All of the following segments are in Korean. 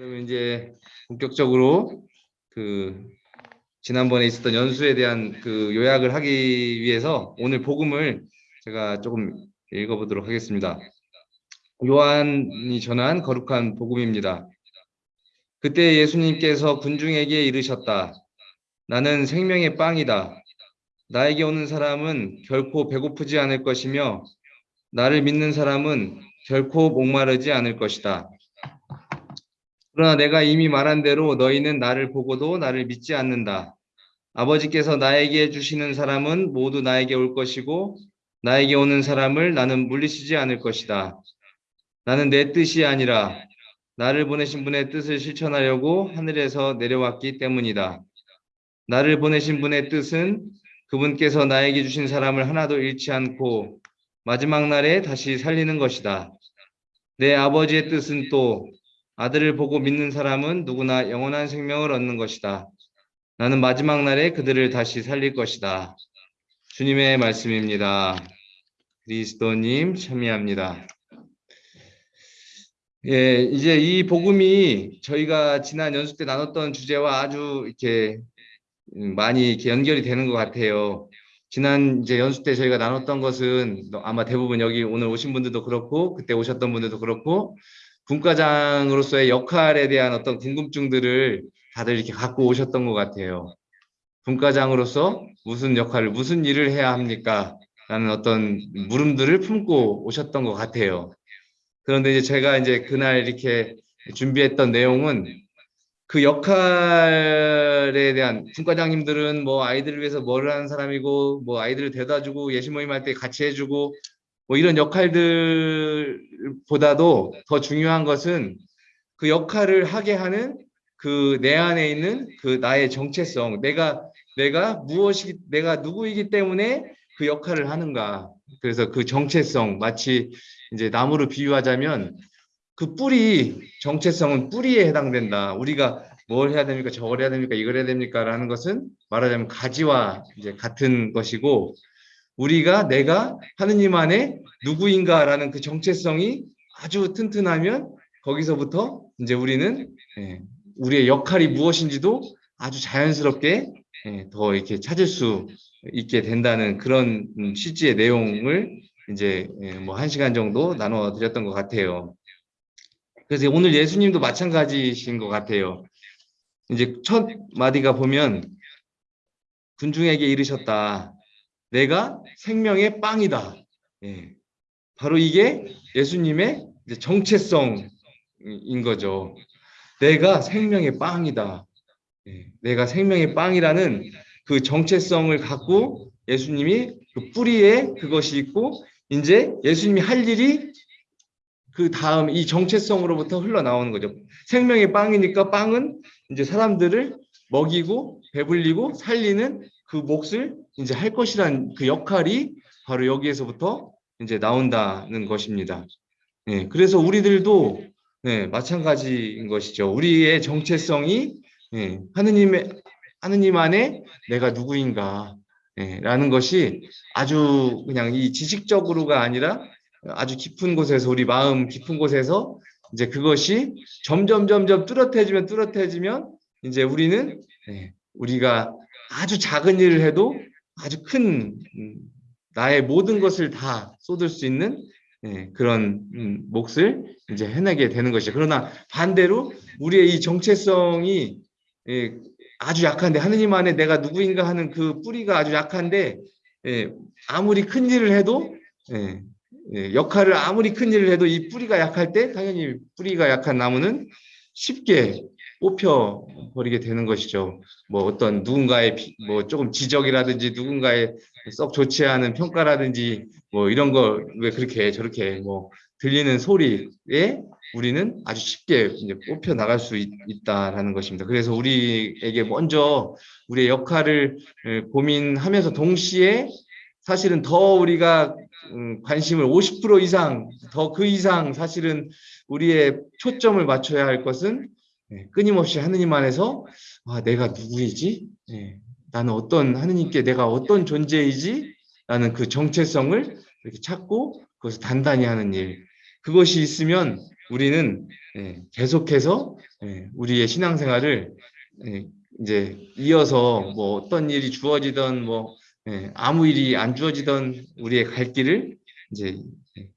그러면 이제 본격적으로 그 지난번에 있었던 연수에 대한 그 요약을 하기 위해서 오늘 복음을 제가 조금 읽어보도록 하겠습니다. 요한이 전한 거룩한 복음입니다. 그때 예수님께서 군중에게 이르셨다. 나는 생명의 빵이다. 나에게 오는 사람은 결코 배고프지 않을 것이며 나를 믿는 사람은 결코 목마르지 않을 것이다. 그러나 내가 이미 말한 대로 너희는 나를 보고도 나를 믿지 않는다. 아버지께서 나에게 주시는 사람은 모두 나에게 올 것이고 나에게 오는 사람을 나는 물리치지 않을 것이다. 나는 내 뜻이 아니라 나를 보내신 분의 뜻을 실천하려고 하늘에서 내려왔기 때문이다. 나를 보내신 분의 뜻은 그분께서 나에게 주신 사람을 하나도 잃지 않고 마지막 날에 다시 살리는 것이다. 내 아버지의 뜻은 또 아들을 보고 믿는 사람은 누구나 영원한 생명을 얻는 것이다. 나는 마지막 날에 그들을 다시 살릴 것이다. 주님의 말씀입니다. 그리스도님 참여합니다. 예, 이제 이 복음이 저희가 지난 연수 때 나눴던 주제와 아주 이렇게 많이 이렇게 연결이 되는 것 같아요. 지난 이제 연수 때 저희가 나눴던 것은 아마 대부분 여기 오늘 오신 분들도 그렇고 그때 오셨던 분들도 그렇고 분과장으로서의 역할에 대한 어떤 궁금증들을 다들 이렇게 갖고 오셨던 것 같아요. 분과장으로서 무슨 역할을 무슨 일을 해야 합니까? 라는 어떤 물음들을 품고 오셨던 것 같아요. 그런데 이제 제가 이제 그날 이렇게 준비했던 내용은 그 역할에 대한 분과장님들은 뭐 아이들을 위해서 뭘 하는 사람이고 뭐 아이들을 데려다 주고 예시 모임 할 때 같이 해주고 뭐 이런 역할들보다도 더 중요한 것은 그 역할을 하게 하는 그 내 안에 있는 그 나의 정체성 내가 내가 무엇이 내가 누구이기 때문에 그 역할을 하는가 그래서 그 정체성 마치 이제 나무를 비유하자면 그 뿌리 정체성은 뿌리에 해당된다. 우리가 뭘 해야 됩니까? 저걸 해야 됩니까? 이걸 해야 됩니까? 라는 것은 말하자면 가지와 이제 같은 것이고 우리가 내가 하느님 안에 누구인가라는 그 정체성이 아주 튼튼하면 거기서부터 이제 우리는 예, 우리의 역할이 무엇인지도 아주 자연스럽게 예, 더 이렇게 찾을 수 있게 된다는 그런 취지의 내용을 이제 예, 뭐한 시간 정도 나눠 드렸던 것 같아요. 그래서 오늘 예수님도 마찬가지신 것 같아요. 이제 첫 마디가 보면 군중에게 이르셨다. 내가 생명의 빵이다. 예. 바로 이게 예수님의 정체성인 거죠. 내가 생명의 빵이다. 예. 내가 생명의 빵이라는 그 정체성을 갖고 예수님이 그 뿌리에 그것이 있고 이제 예수님이 할 일이 그 다음 이 정체성으로부터 흘러나오는 거죠. 생명의 빵이니까 빵은 이제 사람들을 먹이고 배불리고 살리는 그 몫을 이제 할 것이란 그 역할이 바로 여기에서부터 이제 나온다는 것입니다. 네, 그래서 우리들도 네, 마찬가지인 것이죠. 우리의 정체성이 네, 하느님의 하느님 안에 내가 누구인가 네, 라는 것이 아주 그냥 이 지식적으로가 아니라 아주 깊은 곳에서 우리 마음 깊은 곳에서 이제 그것이 점점 점점 뚜렷해지면 뚜렷해지면 이제 우리는 네, 우리가 아주 작은 일을 해도 아주 큰 음, 나의 모든 것을 다 쏟을 수 있는 네, 그런 음, 몫을 이제 해내게 되는 것이죠. 그러나 반대로 우리의 이 정체성이 예, 아주 약한데 하느님 안에 내가 누구인가 하는 그 뿌리가 아주 약한데 예, 아무리 큰 일을 해도 예, 예, 역할을 아무리 큰 일을 해도 이 뿌리가 약할 때 당연히 뿌리가 약한 나무는 쉽게 뽑혀 버리게 되는 것이죠. 뭐 어떤 누군가의 뭐 조금 지적이라든지 누군가의 썩 좋지 않은 평가라든지 뭐 이런 거왜 그렇게 저렇게 뭐 들리는 소리에 우리는 아주 쉽게 이제 뽑혀 나갈 수 있, 다라는 것입니다. 그래서 우리에게 먼저 우리의 역할을 고민하면서 동시에 사실은 더 우리가 음, 관심을 50% 이상 더 그 이상 사실은 우리의 초점을 맞춰야 할 것은 네, 끊임없이 하느님 안에서 아, 내가 누구이지? 네, 나는 어떤 하느님께 내가 어떤 존재이지? 라는 그 정체성을 이렇게 찾고 그것을 단단히 하는 일 그것이 있으면 우리는 예, 계속해서 예, 우리의 신앙생활을 예, 이제 이어서 뭐 어떤 일이 주어지던 뭐 예, 아무 일이 안 주어지던 우리의 갈 길을 이제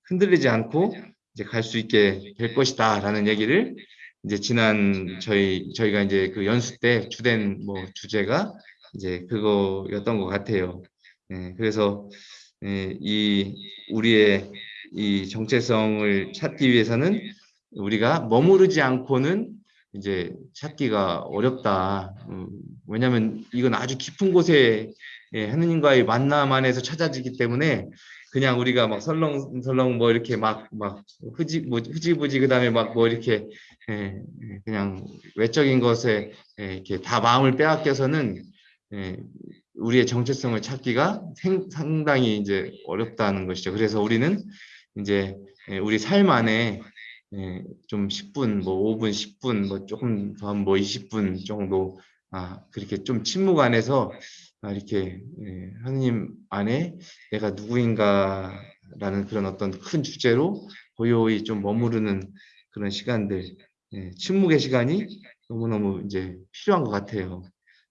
흔들리지 않고 이제 갈 수 있게 될 것이다라는 얘기를 이제 지난 저희 저희가 이제 그 연수 때 주된 뭐 주제가 이제 그거였던 것 같아요. 예, 그래서 예, 이 우리의 이 정체성을 찾기 위해서는 우리가 머무르지 않고는 이제 찾기가 어렵다. 음, 왜냐하면 이건 아주 깊은 곳에 예, 하느님과의 만남 안에서 찾아지기 때문에 그냥 우리가 막 설렁설렁 뭐 이렇게 막 막 흐지 뭐 흐지부지 그다음에 막 뭐 이렇게 예, 예, 그냥 외적인 것에 예, 이렇게 다 마음을 빼앗겨서는 예, 우리의 정체성을 찾기가 생, 상당히 이제 어렵다는 것이죠. 그래서 우리는 이제 예, 우리 삶 안에 예, 좀 10분, 뭐 5분, 10분, 뭐 조금 더뭐 20분 정도 아 그렇게 좀 침묵 안에서 아, 이렇게 예, 하느님 안에 내가 누구인가라는 그런 어떤 큰 주제로 고요히 좀 머무르는 그런 시간들, 예, 침묵의 시간이 너무너무 이제 필요한 것 같아요.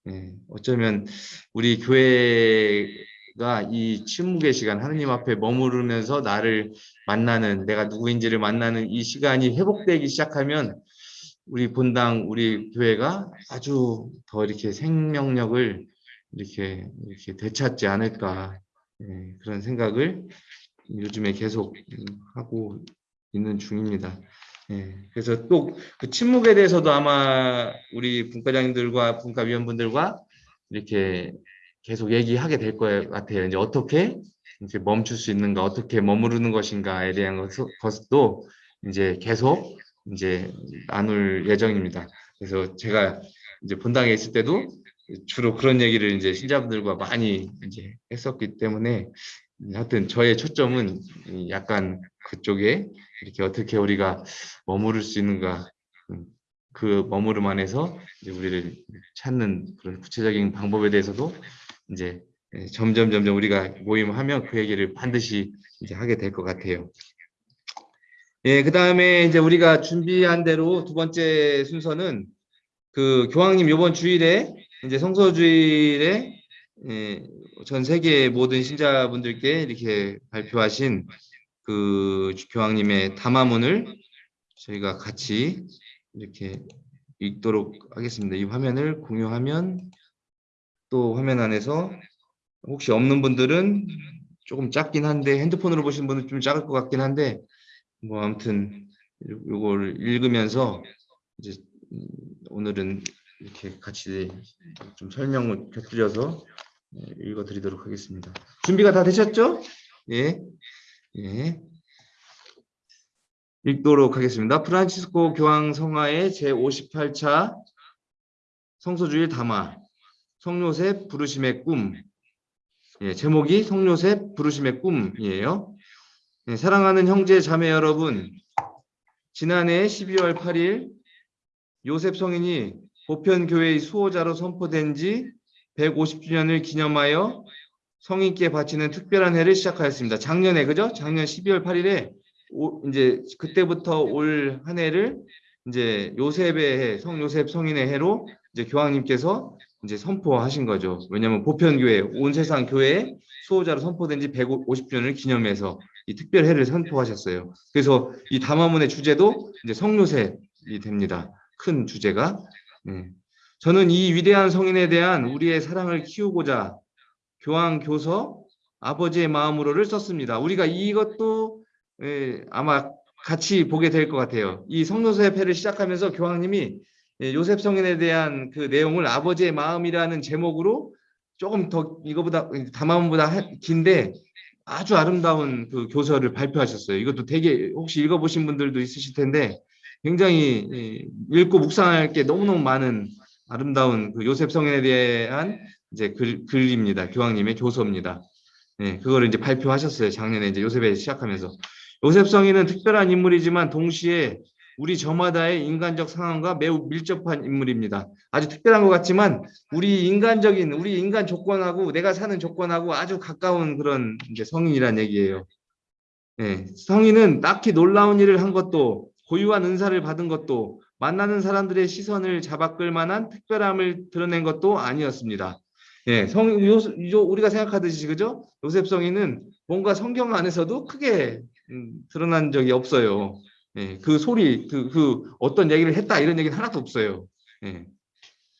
예, 어쩌면 우리 교회가 이 침묵의 시간, 하느님 앞에 머무르면서 나를 만나는, 내가 누구인지를 만나는 이 시간이 회복되기 시작하면 우리 본당, 우리 교회가 아주 더 이렇게 생명력을 이렇게, 이렇게 되찾지 않을까 예, 그런 생각을 요즘에 계속 하고 있는 중입니다. 예, 그래서 또 그 침묵에 대해서도 아마 우리 분과장님들과 분과위원분들과 이렇게 계속 얘기하게 될 것 같아요. 이제 어떻게 이제 멈출 수 있는가, 어떻게 머무르는 것인가에 대한 것- 것도 이제 계속 이제 나눌 예정입니다. 그래서 제가 이제 본당에 있을 때도 주로 그런 얘기를 이제 신자분들과 많이 이제 했었기 때문에 하여튼 저의 초점은 이 약간 그쪽에 이렇게 어떻게 우리가 머무를 수 있는가 음, 그 머무름 안에서 이제 우리를 찾는 그런 구체적인 방법에 대해서도 이제 예, 점점 점점 우리가 모임하면 그 얘기를 반드시 이제 하게 될 것 같아요. 예, 그 다음에 이제 우리가 준비한 대로 두 번째 순서는 그 교황님 이번 주일에 이제 성서주일에 예, 전 세계 모든 신자분들께 이렇게 발표하신 그 교황님의 담화문을 저희가 같이 이렇게 읽도록 하겠습니다. 이 화면을 공유하면 또 화면 안에서 혹시 없는 분들은 조금 작긴 한데 핸드폰으로 보시는 분은 좀 작을 것 같긴 한데 뭐 아무튼 요거를 읽으면서 이제 음, 오늘은 이렇게 같이 좀 설명을 곁들여서 읽어 드리도록 하겠습니다. 준비가 다 되셨죠? 예. 예. 읽도록 하겠습니다. 프란치스코 교황 성화의 제58차 성소주일 담화 성요셉 부르심의 꿈 예, 제목이 성요셉 부르심의 꿈이에요. 예, 사랑하는 형제 자매 여러분 지난해 12월 8일 요셉 성인이 보편교회의 수호자로 선포된 지 150주년을 기념하여 성인께 바치는 특별한 해를 시작하였습니다. 작년에 그죠? 작년 12월 8일에 오, 이제 그때부터 올 한 해를 이제 요셉의 해, 성 요셉 성인의 해로 이제 교황님께서 이제 선포하신 거죠. 왜냐하면 보편교회 온 세상 교회의 수호자로 선포된 지 150주년을 기념해서 이 특별 해를 선포하셨어요. 그래서 이 담화문의 주제도 이제 성요셉이 됩니다. 큰 주제가. 네. 저는 이 위대한 성인에 대한 우리의 사랑을 키우고자 교황 교서 아버지의 마음으로를 썼습니다. 우리가 이것도 예, 아마 같이 보게 될 것 같아요. 이 성요셉 회를 시작하면서 교황님이 예, 요셉 성인에 대한 그 내용을 아버지의 마음이라는 제목으로 조금 더 이거보다 담화문보다 긴데 아주 아름다운 그 교서를 발표하셨어요. 이것도 되게 혹시 읽어보신 분들도 있으실 텐데 굉장히 예, 읽고 묵상할 게 너무너무 많은 아름다운 그 요셉 성인에 대한 이제 글, 글입니다. 교황님의 교서입니다. 네, 그거를 이제 발표하셨어요. 작년에 이제 요셉에 시작하면서. 요셉 성인은 특별한 인물이지만 동시에 우리 저마다의 인간적 상황과 매우 밀접한 인물입니다. 아주 특별한 것 같지만 우리 인간적인 우리 인간 조건하고 내가 사는 조건하고 아주 가까운 그런 이제 성인이란 얘기예요. 네, 성인은 딱히 놀라운 일을 한 것도 고유한 은사를 받은 것도 만나는 사람들의 시선을 잡아끌 만한 특별함을 드러낸 것도 아니었습니다. 예, 성, 요, 요, 우리가 생각하듯이 그죠? 요셉 성인은 뭔가 성경 안에서도 크게 음, 드러난 적이 없어요. 예, 그 소리, 그, 그 어떤 얘기를 했다 이런 얘기는 하나도 없어요. 예.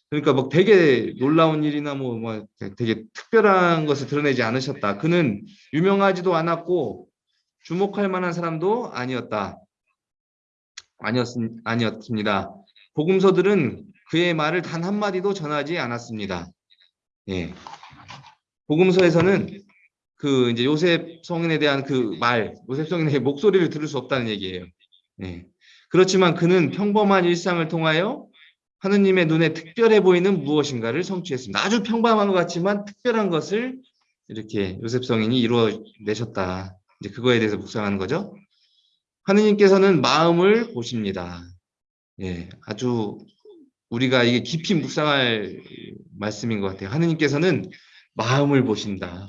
그러니까 뭐 되게 놀라운 일이나 뭐, 뭐 되게 특별한 것을 드러내지 않으셨다. 그는 유명하지도 않았고 주목할 만한 사람도 아니었다. 아니었, 아니었습니다. 복음서들은 그의 말을 단 한마디도 전하지 않았습니다. 예. 복음서에서는 그 이제 요셉 성인에 대한 그 말, 요셉 성인의 목소리를 들을 수 없다는 얘기예요. 예. 그렇지만 그는 평범한 일상을 통하여 하느님의 눈에 특별해 보이는 무엇인가를 성취했습니다. 아주 평범한 것 같지만 특별한 것을 이렇게 요셉 성인이 이루어내셨다. 이제 그거에 대해서 묵상하는 거죠. 하느님께서는 마음을 보십니다. 예, 아주 우리가 이게 깊이 묵상할 말씀인 것 같아요. 하느님께서는 마음을 보신다.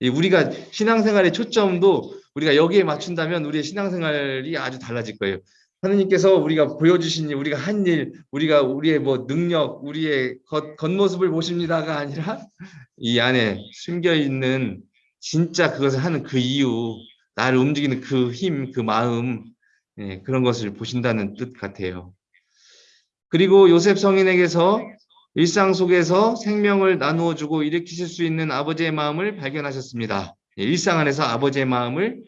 우리가 신앙생활의 초점도 우리가 여기에 맞춘다면 우리의 신앙생활이 아주 달라질 거예요. 하느님께서 우리가 보여주신 일, 우리가 한 일, 우리가 우리의 뭐 능력, 우리의 겉, 겉모습을 보십니다가 아니라 이 안에 숨겨 있는 진짜 그것을 하는 그 이유, 나를 움직이는 그 힘, 그 마음, 예, 그런 것을 보신다는 뜻 같아요. 그리고 요셉 성인에게서 일상 속에서 생명을 나누어 주고 일으키실 수 있는 아버지의 마음을 발견하셨습니다. 예, 일상 안에서 아버지의 마음을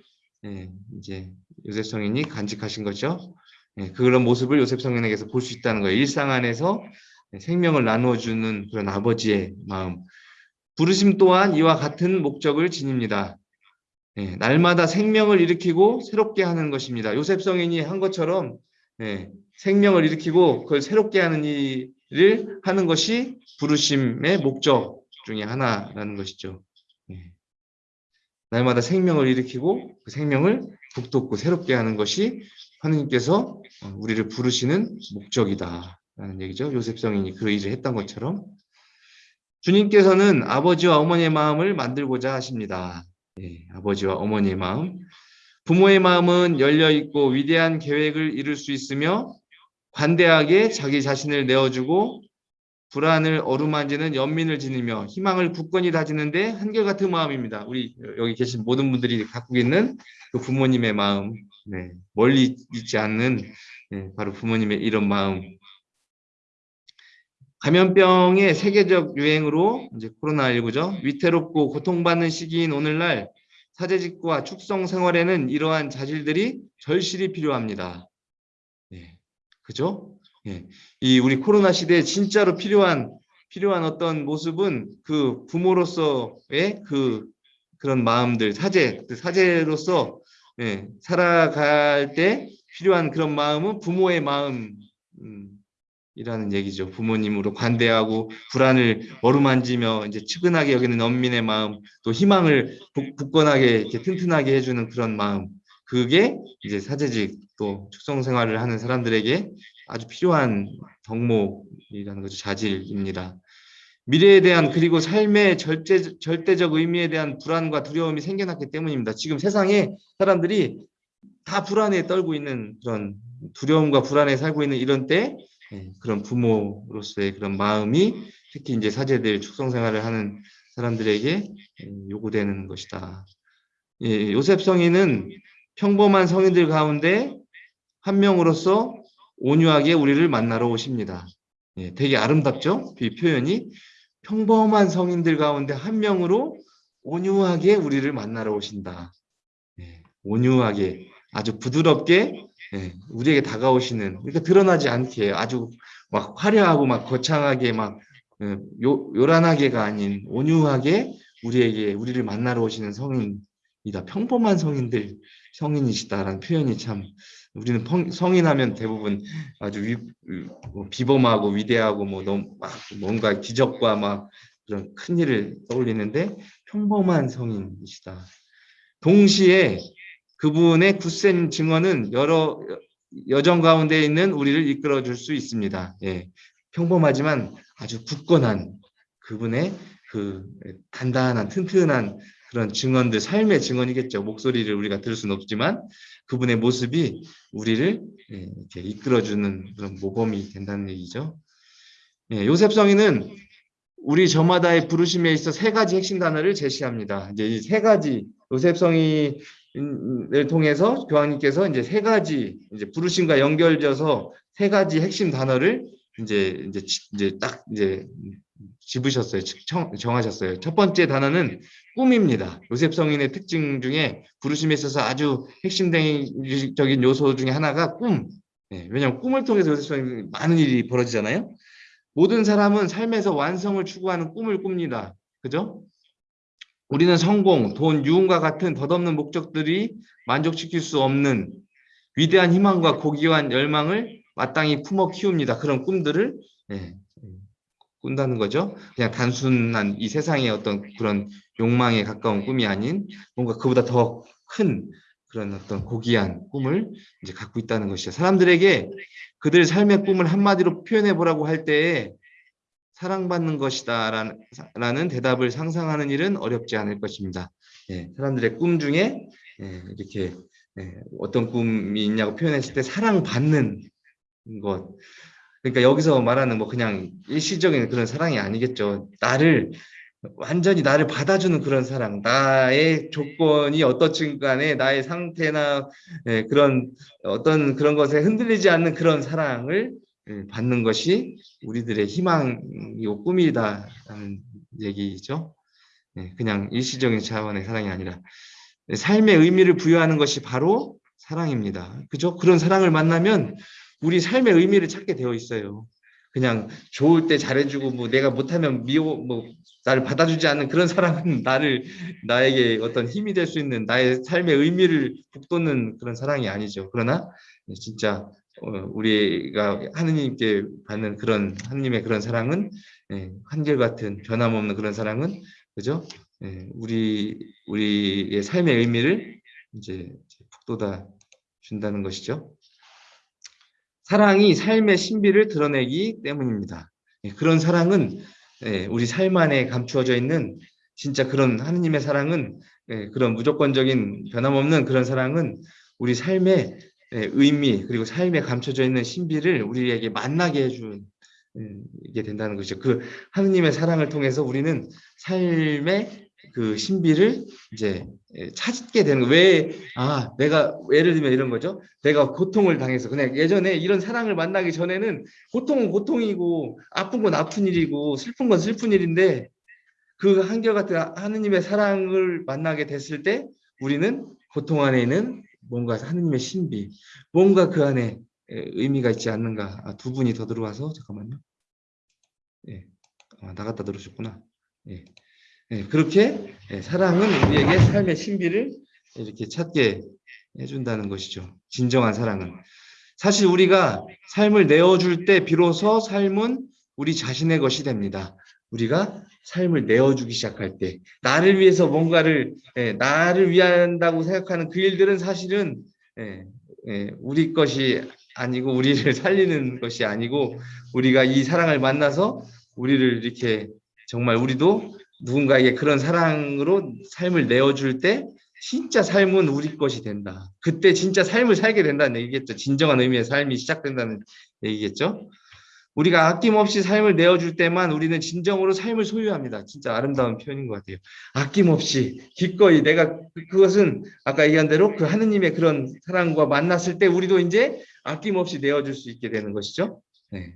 예, 이제 요셉 성인이 간직하신 거죠. 예, 그런 모습을 요셉 성인에게서 볼 수 있다는 거예요. 일상 안에서 생명을 나누어 주는 그런 아버지의 마음. 부르심 또한 이와 같은 목적을 지닙니다. 예, 날마다 생명을 일으키고 새롭게 하는 것입니다. 요셉 성인이 한 것처럼 예, 생명을 일으키고 그걸 새롭게 하는 일을 하는 것이 부르심의 목적 중에 하나라는 것이죠. 예. 날마다 생명을 일으키고 그 생명을 북돋고 새롭게 하는 것이 하느님께서 우리를 부르시는 목적이다. 라는 얘기죠. 요셉 성인이 그 일을 했던 것처럼 주님께서는 아버지와 어머니의 마음을 만들고자 하십니다. 예, 아버지와 어머니의 마음. 부모의 마음은 열려 있고 위대한 계획을 이룰 수 있으며 관대하게 자기 자신을 내어주고 불안을 어루만지는 연민을 지니며 희망을 굳건히 다지는데 한결같은 마음입니다. 우리 여기 계신 모든 분들이 갖고 있는 그 부모님의 마음, 네, 멀리 있지 않는 네, 바로 부모님의 이런 마음. 감염병의 세계적 유행으로 이제 코로나19죠. 위태롭고 고통받는 시기인 오늘날 사제직과 축성 생활에는 이러한 자질들이 절실히 필요합니다. 네, 그죠? 예, 이 우리 코로나 시대에 진짜로 필요한 필요한 어떤 모습은 그 부모로서의 그 그런 마음들 사제 그 사제로서 예, 살아갈 때 필요한 그런 마음은 부모의 마음 음, 이라는 얘기죠. 부모님으로 관대하고 불안을 어루만지며 이제 측은하게 여기는 엄민의 마음, 또 희망을 굳건하게 이렇게 튼튼하게 해주는 그런 마음. 그게 이제 사제직 또 축성 생활을 하는 사람들에게 아주 필요한 덕목이라는 거죠. 자질입니다. 미래에 대한 그리고 삶의 절대, 절대적 의미에 대한 불안과 두려움이 생겨났기 때문입니다. 지금 세상에 사람들이 다 불안에 떨고 있는 그런 두려움과 불안에 살고 있는 이런 때 예, 그런 부모로서의 그런 마음이 특히 이제 사제들 축성 생활을 하는 사람들에게 예, 요구되는 것이다. 예, 요셉 성인은 평범한 성인들 가운데 한 명으로서 온유하게 우리를 만나러 오십니다. 예, 되게 아름답죠? 이 표현이 평범한 성인들 가운데 한 명으로 온유하게 우리를 만나러 오신다. 예, 온유하게 아주 부드럽게 예, 우리에게 다가오시는 그러니까 드러나지 않게 아주 막 화려하고 막 거창하게 막 예, 요, 요란하게가 아닌 온유하게 우리에게 우리를 만나러 오시는 성인이다. 평범한 성인들 성인이시다라는 표현이 참 우리는 성인하면 대부분 아주 위, 뭐 비범하고 위대하고 뭐 너무 막 뭔가 기적과 막 그런 큰 일을 떠올리는데 평범한 성인이시다. 동시에 그분의 굳센 증언은 여러 여정 가운데 있는 우리를 이끌어 줄 수 있습니다. 예. 평범하지만 아주 굳건한 그분의 그 단단한 튼튼한 그런 증언들, 삶의 증언이겠죠. 목소리를 우리가 들을 수는 없지만 그분의 모습이 우리를 예, 이렇게 이끌어 주는 그런 모범이 된다는 얘기죠. 예, 요셉 성인은 우리 저마다의 부르심에 있어 세 가지 핵심 단어를 제시합니다. 이제 이 세 가지 요셉 성인 을 통해서 교황님께서 이제 세 가지 이제 부르심과 연결져서 세 가지 핵심 단어를 이제 이제 이제 딱 이제 집으셨어요. 청, 정하셨어요. 첫 번째 단어는 꿈입니다. 요셉 성인의 특징 중에 부르심에 있어서 아주 핵심적인 요소 중에 하나가 꿈. 네, 왜냐하면 꿈을 통해서 요셉 성인이 많은 일이 벌어지잖아요. 모든 사람은 삶에서 완성을 추구하는 꿈을 꿉니다. 그죠? 우리는 성공, 돈, 유흥과 같은 덧없는 목적들이 만족시킬 수 없는 위대한 희망과 고귀한 열망을 마땅히 품어 키웁니다. 그런 꿈들을 네, 꾼다는 거죠. 그냥 단순한 이 세상의 어떤 그런 욕망에 가까운 꿈이 아닌 뭔가 그보다 더 큰 그런 어떤 고귀한 꿈을 이제 갖고 있다는 것이죠. 사람들에게 그들 삶의 꿈을 한마디로 표현해 보라고 할 때에 사랑받는 것이다 라는, 대답을 상상하는 일은 어렵지 않을 것입니다. 예, 사람들의 꿈 중에 예, 이렇게 예, 어떤 꿈이 있냐고 표현했을 때 사랑받는 것 그러니까 여기서 말하는 뭐 그냥 일시적인 그런 사랑이 아니겠죠. 나를 완전히 나를 받아주는 그런 사랑, 나의 조건이 어떻든 간에 나의 상태나 예, 그런 어떤 그런 것에 흔들리지 않는 그런 사랑을 예, 받는 것이 우리들의 희망이고 꿈이다라는 얘기죠. 예, 그냥 일시적인 차원의 사랑이 아니라 삶의 의미를 부여하는 것이 바로 사랑입니다. 그죠? 그런 사랑을 만나면 우리 삶의 의미를 찾게 되어 있어요. 그냥 좋을 때 잘해주고 뭐 내가 못하면 미워 뭐 나를 받아주지 않는 그런 사랑은 나를 나에게 어떤 힘이 될 수 있는 나의 삶의 의미를 북돋는 그런 사랑이 아니죠. 그러나 진짜 어, 우리가 하느님께 받는 그런 하느님의 그런 사랑은 예, 한결같은 변함없는 그런 사랑은 그죠? 예, 우리 우리의 삶의 의미를 이제 북돋아 준다는 것이죠. 사랑이 삶의 신비를 드러내기 때문입니다. 예, 그런 사랑은 예, 우리 삶 안에 감추어져 있는 진짜 그런 하느님의 사랑은 예, 그런 무조건적인 변함없는 그런 사랑은 우리 삶의 의미 그리고 삶에 감춰져 있는 신비를 우리에게 만나게 해주게 된다는 것이죠. 그 하느님의 사랑을 통해서 우리는 삶의 그 신비를 이제 예, 찾게 되는 왜 아 내가 예를 들면 이런 거죠 내가 고통을 당해서 그냥 예전에 이런 사랑을 만나기 전에는 고통은 고통이고 아픈 건 아픈 일이고 슬픈 건 슬픈 일인데 그 한결같은 하느님의 사랑을 만나게 됐을 때 우리는 고통 안에 있는 뭔가 하느님의 신비 뭔가 그 안에 예, 의미가 있지 않는가 아, 두 분이 더 들어와서 잠깐만요 예 아, 나갔다 들어오셨구나 예. 예, 그렇게 예, 사랑은 우리에게 삶의 신비를 이렇게 찾게 해준다는 것이죠. 진정한 사랑은. 사실 우리가 삶을 내어줄 때 비로소 삶은 우리 자신의 것이 됩니다. 우리가 삶을 내어주기 시작할 때 나를 위해서 뭔가를 예, 나를 위한다고 생각하는 그 일들은 사실은 우리 것이 아니고 우리를 살리는 것이 아니고 우리가 이 사랑을 만나서 우리를 이렇게 정말 우리도 누군가에게 그런 사랑으로 삶을 내어줄 때 진짜 삶은 우리 것이 된다. 그때 진짜 삶을 살게 된다는 얘기겠죠. 진정한 의미의 삶이 시작된다는 얘기겠죠. 우리가 아낌없이 삶을 내어줄 때만 우리는 진정으로 삶을 소유합니다. 진짜 아름다운 표현인 것 같아요. 아낌없이 기꺼이 내가 그, 그것은 아까 얘기한 대로 그 하느님의 그런 사랑과 만났을 때 우리도 이제 아낌없이 내어줄 수 있게 되는 것이죠. 네.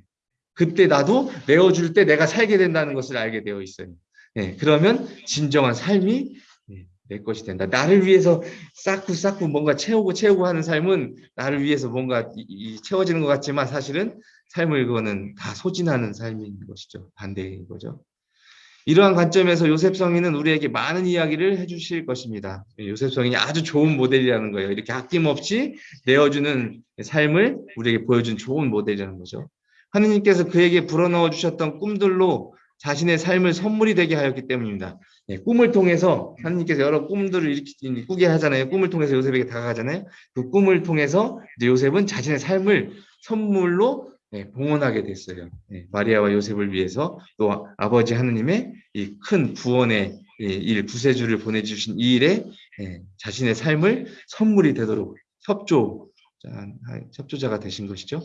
그때 나도 내어줄 때 내가 살게 된다는 것을 알게 되어 있어요. 네, 그러면 진정한 삶이 네, 내 것이 된다. 나를 위해서 쌓고 쌓고 뭔가 채우고 채우고 하는 삶은 나를 위해서 뭔가 이, 이 채워지는 것 같지만 사실은 삶을 그거는 다 소진하는 삶인 것이죠. 반대인 거죠. 이러한 관점에서 요셉 성인은 우리에게 많은 이야기를 해주실 것입니다. 요셉 성인이 아주 좋은 모델이라는 거예요. 이렇게 아낌없이 내어주는 삶을 우리에게 보여준 좋은 모델이라는 거죠. 하느님께서 그에게 불어넣어 주셨던 꿈들로 자신의 삶을 선물이 되게 하였기 때문입니다. 예, 꿈을 통해서 하나님께서 여러 꿈들을 이렇게 꾸게 하잖아요. 꿈을 통해서 요셉에게 다가가잖아요. 그 꿈을 통해서 요셉은 자신의 삶을 선물로 예, 봉헌하게 됐어요. 예, 마리아와 요셉을 위해서 또 아버지 하느님의 이 큰 구원의 예, 일 구세주를 보내주신 이 일에 예, 자신의 삶을 선물이 되도록 협조 협조자가 되신 것이죠.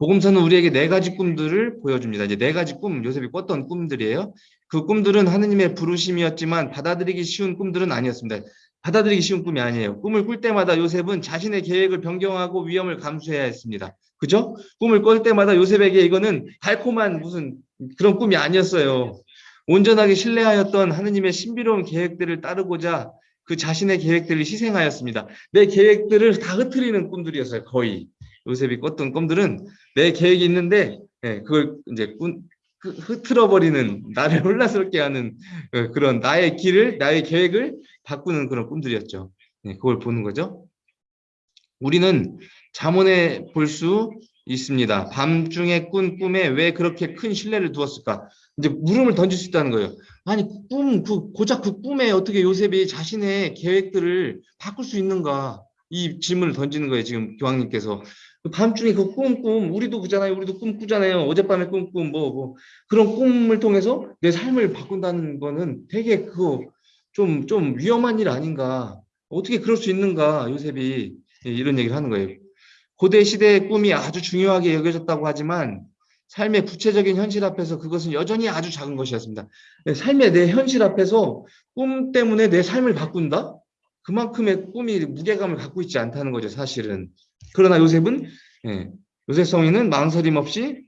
복음서는 우리에게 네 가지 꿈들을 보여줍니다. 이제 네 가지 꿈, 요셉이 꿨던 꿈들이에요. 그 꿈들은 하느님의 부르심이었지만 받아들이기 쉬운 꿈들은 아니었습니다. 받아들이기 쉬운 꿈이 아니에요. 꿈을 꿀 때마다 요셉은 자신의 계획을 변경하고 위험을 감수해야 했습니다. 그죠? 꿈을 꿀 때마다 요셉에게 이거는 달콤한 무슨 그런 꿈이 아니었어요. 온전하게 신뢰하였던 하느님의 신비로운 계획들을 따르고자 그 자신의 계획들을 희생하였습니다. 내 계획들을 다 흐트리는 꿈들이었어요. 거의. 요셉이 꿨던 꿈들은 내 계획이 있는데 예, 그걸 이제 꾼, 그 흐트러버리는 나를 혼란스럽게 하는 어, 그런 나의 길을 나의 계획을 바꾸는 그런 꿈들이었죠. 예, 그걸 보는 거죠. 우리는 잠언에 볼 수 있습니다. 밤중에 꾼 꿈에 왜 그렇게 큰 신뢰를 두었을까? 이제 물음을 던질 수 있다는 거예요. 아니 꿈, 그 고작 그 꿈에 어떻게 요셉이 자신의 계획들을 바꿀 수 있는가? 이 질문을 던지는 거예요. 지금 교황님께서 그 밤중에 그 꿈, 꿈, 우리도 그잖아요. 우리도 꿈 꾸잖아요. 어젯밤에 꿈, 꿈, 뭐, 뭐. 그런 꿈을 통해서 내 삶을 바꾼다는 거는 되게 그거 좀, 좀 위험한 일 아닌가. 어떻게 그럴 수 있는가, 요셉이. 예, 이런 얘기를 하는 거예요. 고대 시대의 꿈이 아주 중요하게 여겨졌다고 하지만 삶의 구체적인 현실 앞에서 그것은 여전히 아주 작은 것이었습니다. 예, 삶의 내 현실 앞에서 꿈 때문에 내 삶을 바꾼다? 그만큼의 꿈이 무게감을 갖고 있지 않다는 거죠, 사실은. 그러나 요셉은 예, 요셉 성인은 망설임 없이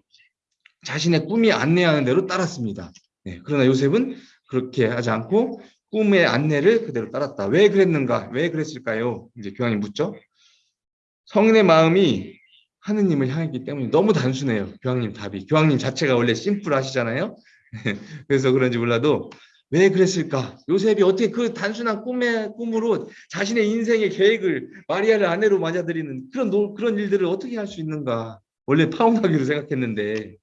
자신의 꿈이 안내하는 대로 따랐습니다. 예, 그러나 요셉은 그렇게 하지 않고 꿈의 안내를 그대로 따랐다. 왜 그랬는가? 왜 그랬을까요? 이제 교황이 묻죠. 성인의 마음이 하느님을 향했기 때문에 너무 단순해요. 교황님 답이. 교황님 자체가 원래 심플하시잖아요. 그래서 그런지 몰라도 왜 그랬을까? 요셉이 어떻게 그 단순한 꿈의 꿈으로 자신의 인생의 계획을 마리아를 아내로 맞아들이는 그런 노, 그런 일들을 어떻게 할 수 있는가? 원래 파혼하기로 생각했는데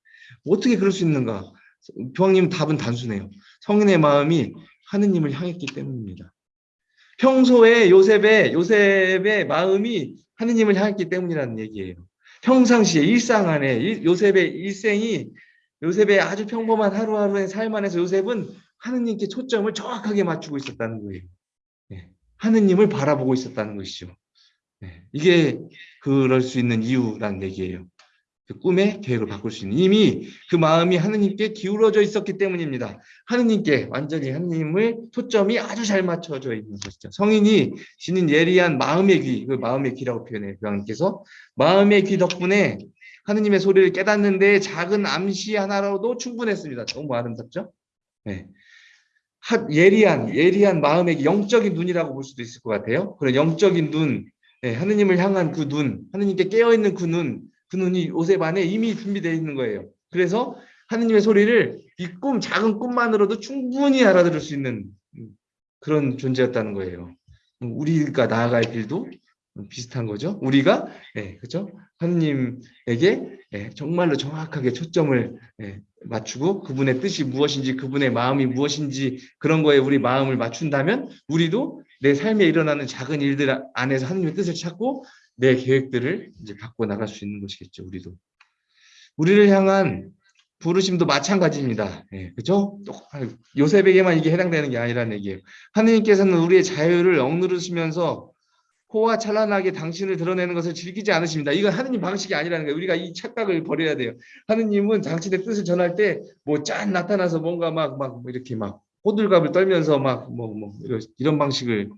어떻게 그럴 수 있는가? 교황님 답은 단순해요. 성인의 마음이 하느님을 향했기 때문입니다. 평소에 요셉의 요셉의 마음이 하느님을 향했기 때문이라는 얘기예요. 평상시에 일상 안에 요셉의 일생이 요셉의 아주 평범한 하루하루의 삶 안에서 요셉은 하느님께 초점을 정확하게 맞추고 있었다는 거예요. 네. 하느님을 바라보고 있었다는 것이죠. 네. 이게 그럴 수 있는 이유라는 얘기예요. 그 꿈의 계획을 바꿀 수 있는 이미 그 마음이 하느님께 기울어져 있었기 때문입니다. 하느님께 완전히 하느님을 초점이 아주 잘 맞춰져 있는 것이죠. 성인이 지닌 예리한 마음의 귀, 그 마음의 귀라고 표현해요. 교황님께서 마음의 귀 덕분에 하느님의 소리를 깨닫는데 작은 암시 하나로도 충분했습니다. 너무 아름답죠? 네. 예리한 예리한 마음의 영적인 눈이라고 볼 수도 있을 것 같아요. 그런 영적인 눈, 네, 하느님을 향한 그 눈, 하느님께 깨어 있는 그 눈, 그 눈이 요셉 안에 이미 준비되어 있는 거예요. 그래서 하느님의 소리를 이 꿈, 작은 꿈만으로도 충분히 알아들을 수 있는 그런 존재였다는 거예요. 우리가 나아갈 길도 비슷한 거죠. 우리가 네, 그렇죠? 하느님에게 네, 정말로 정확하게 초점을 네, 맞추고 그분의 뜻이 무엇인지 그분의 마음이 무엇인지 그런 거에 우리 마음을 맞춘다면 우리도 내 삶에 일어나는 작은 일들 안에서 하느님의 뜻을 찾고 내 계획들을 이제 갖고 나갈 수 있는 것이겠죠. 우리도 우리를 향한 부르심도 마찬가지입니다. 예, 그죠? 요셉에게만 이게 해당되는 게 아니라는 얘기예요. 하느님께서는 우리의 자유를 억누르시면서 호화 찬란하게 당신을 드러내는 것을 즐기지 않으십니다. 이건 하느님 방식이 아니라는 거예요. 우리가 이 착각을 버려야 돼요. 하느님은 당신의 뜻을 전할 때 뭐 짠 나타나서 뭔가 막막 이렇게 막 호들갑을 떨면서 막 뭐 뭐 이런 방식을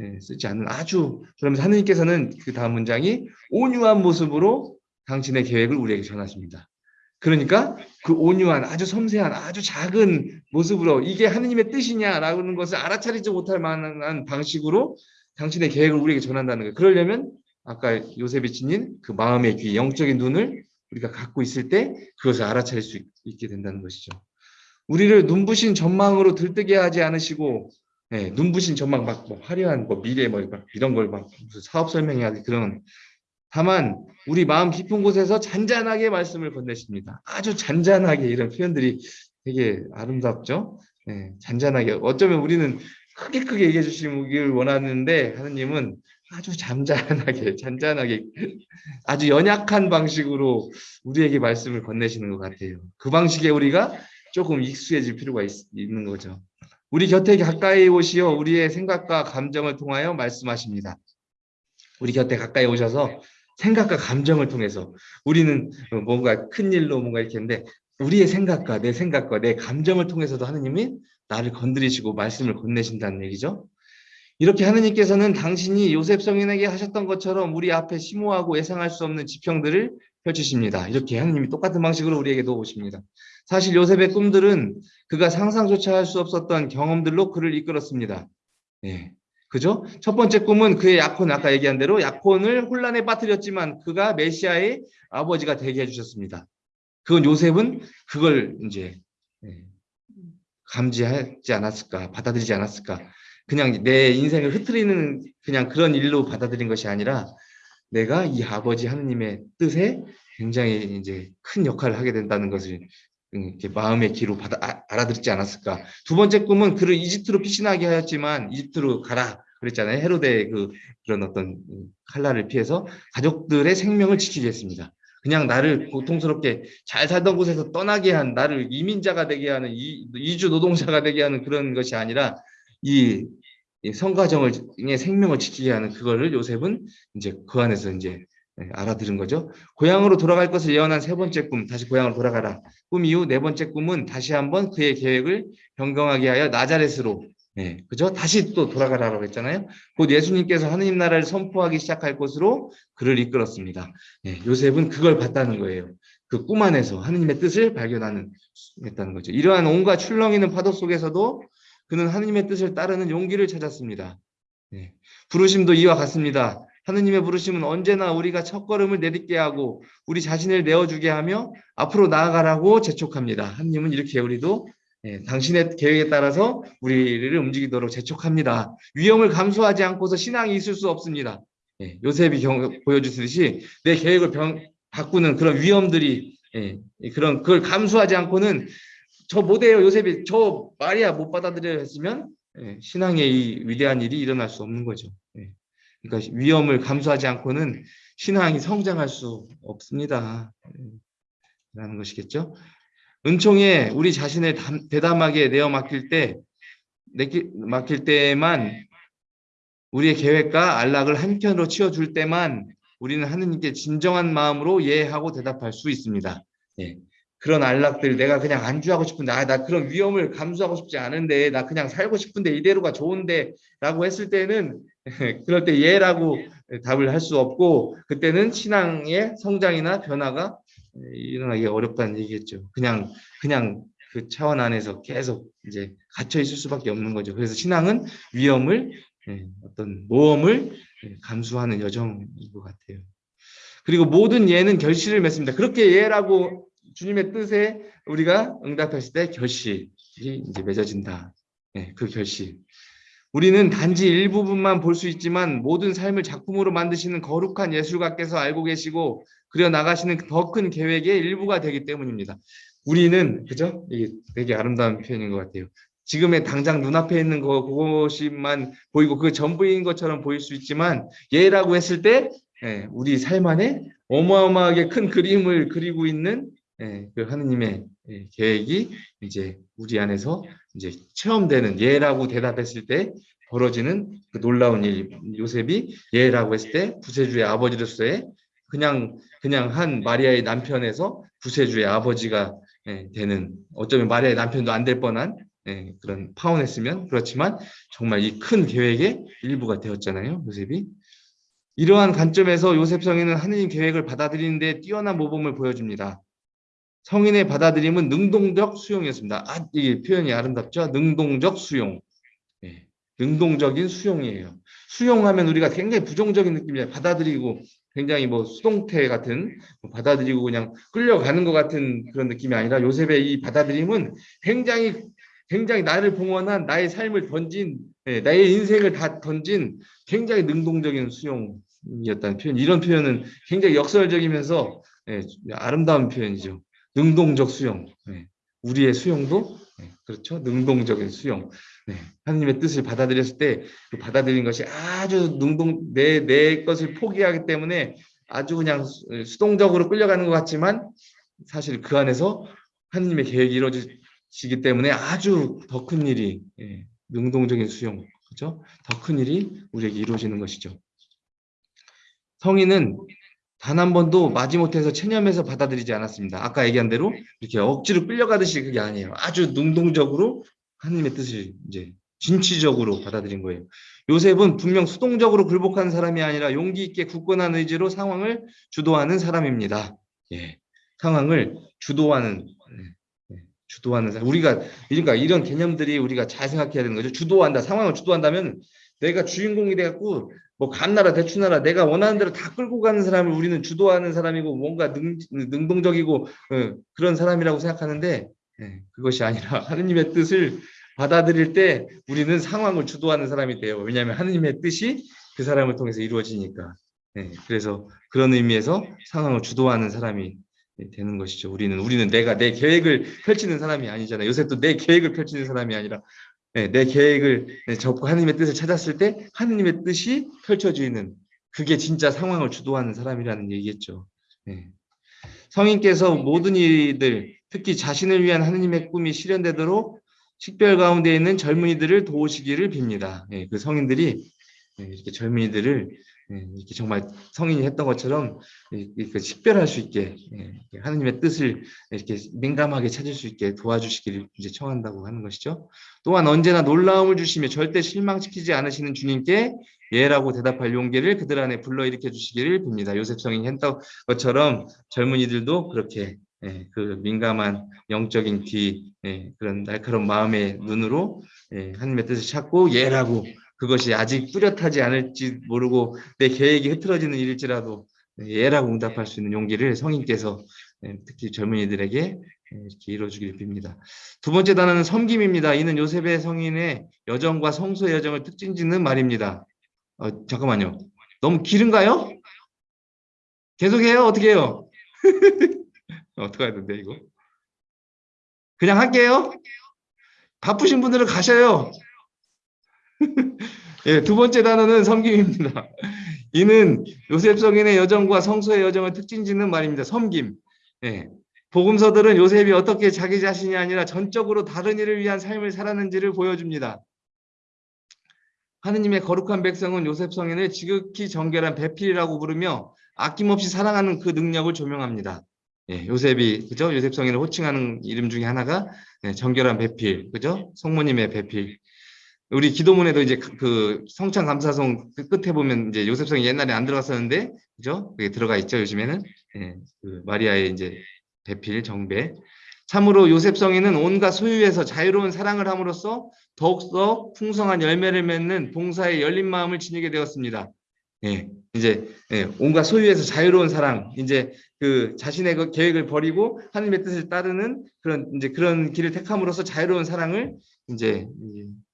예, 쓰지 않는 아주 그러면서 하느님께서는 그 다음 문장이 온유한 모습으로 당신의 계획을 우리에게 전하십니다. 그러니까 그 온유한 아주 섬세한 아주 작은 모습으로 이게 하느님의 뜻이냐라는 것을 알아차리지 못할 만한 방식으로 당신의 계획을 우리에게 전한다는 거예요. 그러려면 아까 요셉이 지닌 그 마음의 귀, 영적인 눈을 우리가 갖고 있을 때 그것을 알아차릴 수 있 게 된다는 것이죠. 우리를 눈부신 전망으로 들뜨게 하지 않으시고 네, 눈부신 전망 막 뭐 화려한 뭐 미래 뭐 이런 걸 막 무슨 사업 설명해야 그런 다만 우리 마음 깊은 곳에서 잔잔하게 말씀을 건네십니다. 아주 잔잔하게 이런 표현들이 되게 아름답죠. 네, 잔잔하게 어쩌면 우리는 크게 크게 얘기해 주시길 원하는데 하느님은 아주 잠잠하게 잔잔하게 아주 연약한 방식으로 우리에게 말씀을 건네시는 것 같아요. 그 방식에 우리가 조금 익숙해질 필요가 있, 는 거죠. 우리 곁에 가까이 오시어 우리의 생각과 감정을 통하여 말씀하십니다. 우리 곁에 가까이 오셔서 생각과 감정을 통해서 우리는 뭔가 큰 일로 뭔가 이렇게 했는데 우리의 생각과 내 생각과 내 감정을 통해서도 하느님이 나를 건드리시고 말씀을 건네신다는 얘기죠. 이렇게 하느님께서는 당신이 요셉 성인에게 하셨던 것처럼 우리 앞에 심오하고 예상할 수 없는 지평들을 펼치십니다. 이렇게 하느님이 똑같은 방식으로 우리에게도 오십니다. 사실 요셉의 꿈들은 그가 상상조차 할 수 없었던 경험들로 그를 이끌었습니다. 예. 그죠? 첫 번째 꿈은 그의 약혼, 아까 얘기한 대로 약혼을 혼란에 빠뜨렸지만 그가 메시아의 아버지가 되게 해주셨습니다. 그건 요셉은 그걸 이제 예, 감지하지 않았을까, 받아들이지 않았을까. 그냥 내 인생을 흐트리는 그냥 그런 일로 받아들인 것이 아니라 내가 이 아버지 하느님의 뜻에 굉장히 이제 큰 역할을 하게 된다는 것을 이렇게 마음의 기로 받아 아, 알아듣지 않았을까. 두 번째 꿈은 그를 이집트로 피신하게 하였지만 이집트로 가라 그랬잖아요. 헤로데의 그 그런 어떤 칼날을 피해서 가족들의 생명을 지키게 했습니다. 그냥 나를 고통스럽게 잘 살던 곳에서 떠나게 한 나를 이민자가 되게 하는 이, 이주 노동자가 되게 하는 그런 것이 아니라 이, 이 성가정을 생명을 지키게 하는 그거를 요셉은 이제 그 안에서 이제 예, 알아들은 거죠. 고향으로 돌아갈 것을 예언한 세 번째 꿈, 다시 고향으로 돌아가라. 꿈 이후 네 번째 꿈은 다시 한번 그의 계획을 변경하게 하여 나자렛으로, 예, 그죠? 다시 또 돌아가라고 했잖아요. 곧 예수님께서 하느님 나라를 선포하기 시작할 곳으로 그를 이끌었습니다. 예, 요셉은 그걸 봤다는 거예요. 그 꿈 안에서 하느님의 뜻을 발견하는 했다는 거죠. 이러한 온갖 출렁이는 파도 속에서도 그는 하느님의 뜻을 따르는 용기를 찾았습니다. 예, 부르심도 이와 같습니다. 하느님의 부르심은 언제나 우리가 첫걸음을 내딛게 하고 우리 자신을 내어주게 하며 앞으로 나아가라고 재촉합니다. 하느님은 이렇게 우리도 예, 당신의 계획에 따라서 우리를 움직이도록 재촉합니다. 위험을 감수하지 않고서 신앙이 있을 수 없습니다. 예, 요셉이 경, 보여주듯이 내 계획을 병, 바꾸는 그런 위험들이 예, 그런 그걸 감수하지 않고는 저 못해요 요셉이 저 말이야 못 받아들여야 했으면 예, 신앙의 이 위대한 일이 일어날 수 없는 거죠. 예. 그러니까 위험을 감수하지 않고는 신앙이 성장할 수 없습니다. 라는 것이겠죠. 은총에 우리 자신을 대담하게 내어 맡길 때, 맡길 때만 우리의 계획과 안락을 한편으로 치워줄 때만 우리는 하느님께 진정한 마음으로 예하고 대답할 수 있습니다. 예. 그런 안락들 내가 그냥 안주하고 싶은데 아, 나 그런 위험을 감수하고 싶지 않은데 나 그냥 살고 싶은데 이대로가 좋은데 라고 했을 때는 그럴 때 예라고 답을 할 수 없고 그때는 신앙의 성장이나 변화가 일어나기 어렵다는 얘기겠죠. 그냥 그냥 그 차원 안에서 계속 이제 갇혀 있을 수밖에 없는 거죠. 그래서 신앙은 위험을 예, 어떤 모험을 예, 감수하는 여정인 것 같아요. 그리고 모든 예는 결실을 맺습니다. 그렇게 예라고 주님의 뜻에 우리가 응답했을 때 결실이 이제 맺어진다. 네, 그 결실. 우리는 단지 일부분만 볼 수 있지만 모든 삶을 작품으로 만드시는 거룩한 예술가께서 알고 계시고 그려 나가시는 더 큰 계획의 일부가 되기 때문입니다. 우리는 그죠? 이게 되게 아름다운 표현인 것 같아요. 지금의 당장 눈앞에 있는 거 그것만 보이고 그 전부인 것처럼 보일 수 있지만 예라고 했을 때 예, 우리 삶 안에 어마어마하게 큰 그림을 그리고 있는 예, 그 하느님의 예, 계획이 이제 우리 안에서 이제 체험되는 예라고 대답했을 때 벌어지는 그 놀라운 일 요셉이 예라고 했을 때 부세주의 아버지로서의 그냥 그냥 한 마리아의 남편에서 부세주의 아버지가 예, 되는 어쩌면 마리아의 남편도 안 될 뻔한 예, 그런 파혼했으면 그렇지만 정말 이 큰 계획의 일부가 되었잖아요 요셉이 이러한 관점에서 요셉 성인은 하느님 계획을 받아들이는데 뛰어난 모범을 보여줍니다. 성인의 받아들임은 능동적 수용이었습니다. 아, 이 표현이 아름답죠? 능동적 수용. 예, 능동적인 수용이에요. 수용하면 우리가 굉장히 부정적인 느낌이에요. 받아들이고 굉장히 뭐 수동태 같은 뭐 받아들이고 그냥 끌려가는 것 같은 그런 느낌이 아니라 요셉의 이 받아들임은 굉장히 굉장히 나를 봉헌한 나의 삶을 던진 예, 나의 인생을 다 던진 굉장히 능동적인 수용이었다는 표현. 이런 표현은 굉장히 역설적이면서 예, 아름다운 표현이죠. 능동적 수용. 네. 우리의 수용도 네. 그렇죠. 능동적인 수용. 네. 하나님의 뜻을 받아들였을 때 그 받아들인 것이 아주 능동 내 내 것을 포기하기 때문에 아주 그냥 수동적으로 끌려가는 것 같지만 사실 그 안에서 하나님의 계획이 이루어질 시기 때문에 아주 더 큰 일이 예, 능동적인 수용 그죠? 더 큰 일이 우리에게 이루어지는 것이죠. 성인은 단 한 번도 마지못해서 체념해서 받아들이지 않았습니다. 아까 얘기한 대로 이렇게 억지로 끌려가듯이 그게 아니에요. 아주 능동적으로 하나님의 뜻을 이제 진취적으로 받아들인 거예요. 요셉은 분명 수동적으로 굴복하는 사람이 아니라 용기 있게 굳건한 의지로 상황을 주도하는 사람입니다. 예, 상황을 주도하는 예, 예, 주도하는 사람. 우리가 그러니까 이런 개념들이 우리가 잘 생각해야 되는 거죠. 주도한다. 상황을 주도한다면 내가 주인공이 돼갖고 뭐 간나라 대추나라 내가 원하는 대로 다 끌고 가는 사람을 우리는 주도하는 사람이고 뭔가 능, 능동적이고 어, 그런 사람이라고 생각하는데 예, 그것이 아니라 하느님의 뜻을 받아들일 때 우리는 상황을 주도하는 사람이 돼요. 왜냐하면 하느님의 뜻이 그 사람을 통해서 이루어지니까. 예, 그래서 그런 의미에서 상황을 주도하는 사람이 되는 것이죠. 우리는 우리는 내가 내 계획을 펼치는 사람이 아니잖아요. 요새 또 내 계획을 펼치는 사람이 아니라 네, 내 계획을 접고 하느님의 뜻을 찾았을 때 하느님의 뜻이 펼쳐지는 그게 진짜 상황을 주도하는 사람이라는 얘기겠죠. 네. 성인께서 모든 이들 특히 자신을 위한 하느님의 꿈이 실현되도록 식별 가운데 있는 젊은이들을 도우시기를 빕니다. 네, 그 성인들이 이렇게 젊은이들을 이렇게 정말 성인이 했던 것처럼 이렇게 식별할 수 있게 하느님의 뜻을 이렇게 민감하게 찾을 수 있게 도와주시기를 이제 청한다고 하는 것이죠. 또한 언제나 놀라움을 주시며 절대 실망시키지 않으시는 주님께 예라고 대답할 용기를 그들 안에 불러일으켜 주시기를 빕니다. 요셉 성인이 했던 것처럼 젊은이들도 그렇게 그 민감한 영적인 귀 그런 날카로운 마음의 눈으로 하나님의 뜻을 찾고 예라고 그것이 아직 뚜렷하지 않을지 모르고 내 계획이 흐트러지는 일일지라도 예라고 응답할 수 있는 용기를 성인께서 특히 젊은이들에게 이렇게 이루어주기를 빕니다. 두 번째 단어는 섬김입니다. 이는 요셉의 성인의 여정과 성소의 여정을 특징 짓는 말입니다. 어, 잠깐만요. 너무 길은가요? 계속해요? 어떻게 해요? 어떻게 해야 되는데 이거? 그냥 할게요. 바쁘신 분들은 가셔요. 예, 두 번째 단어는 섬김입니다. 이는 요셉 성인의 여정과 성소의 여정을 특징 짓는 말입니다. 섬김. 예. 복음서들은 요셉이 어떻게 자기 자신이 아니라 전적으로 다른 이를 위한 삶을 살았는지를 보여줍니다. 하느님의 거룩한 백성은 요셉 성인을 지극히 정결한 배필이라고 부르며 아낌없이 사랑하는 그 능력을 조명합니다. 예, 요셉이 그죠? 요셉 성인을 호칭하는 이름 중에 하나가 예, 정결한 배필, 그죠? 성모님의 배필. 우리 기도문에도 이제 그 성찬 감사송 그 끝에 보면 이제 요셉성이 옛날에 안 들어갔었는데 그죠? 그게 들어가 있죠 요즘에는 예, 그 마리아의 이제 배필 정배. 참으로 요셉성이는 온갖 소유에서 자유로운 사랑을 함으로써 더욱더 풍성한 열매를 맺는 봉사의 열린 마음을 지니게 되었습니다. 예, 이제 예, 온갖 소유에서 자유로운 사랑, 이제 그 자신의 그 계획을 버리고 하나님의 뜻을 따르는 그런 이제 그런 길을 택함으로써 자유로운 사랑을 이제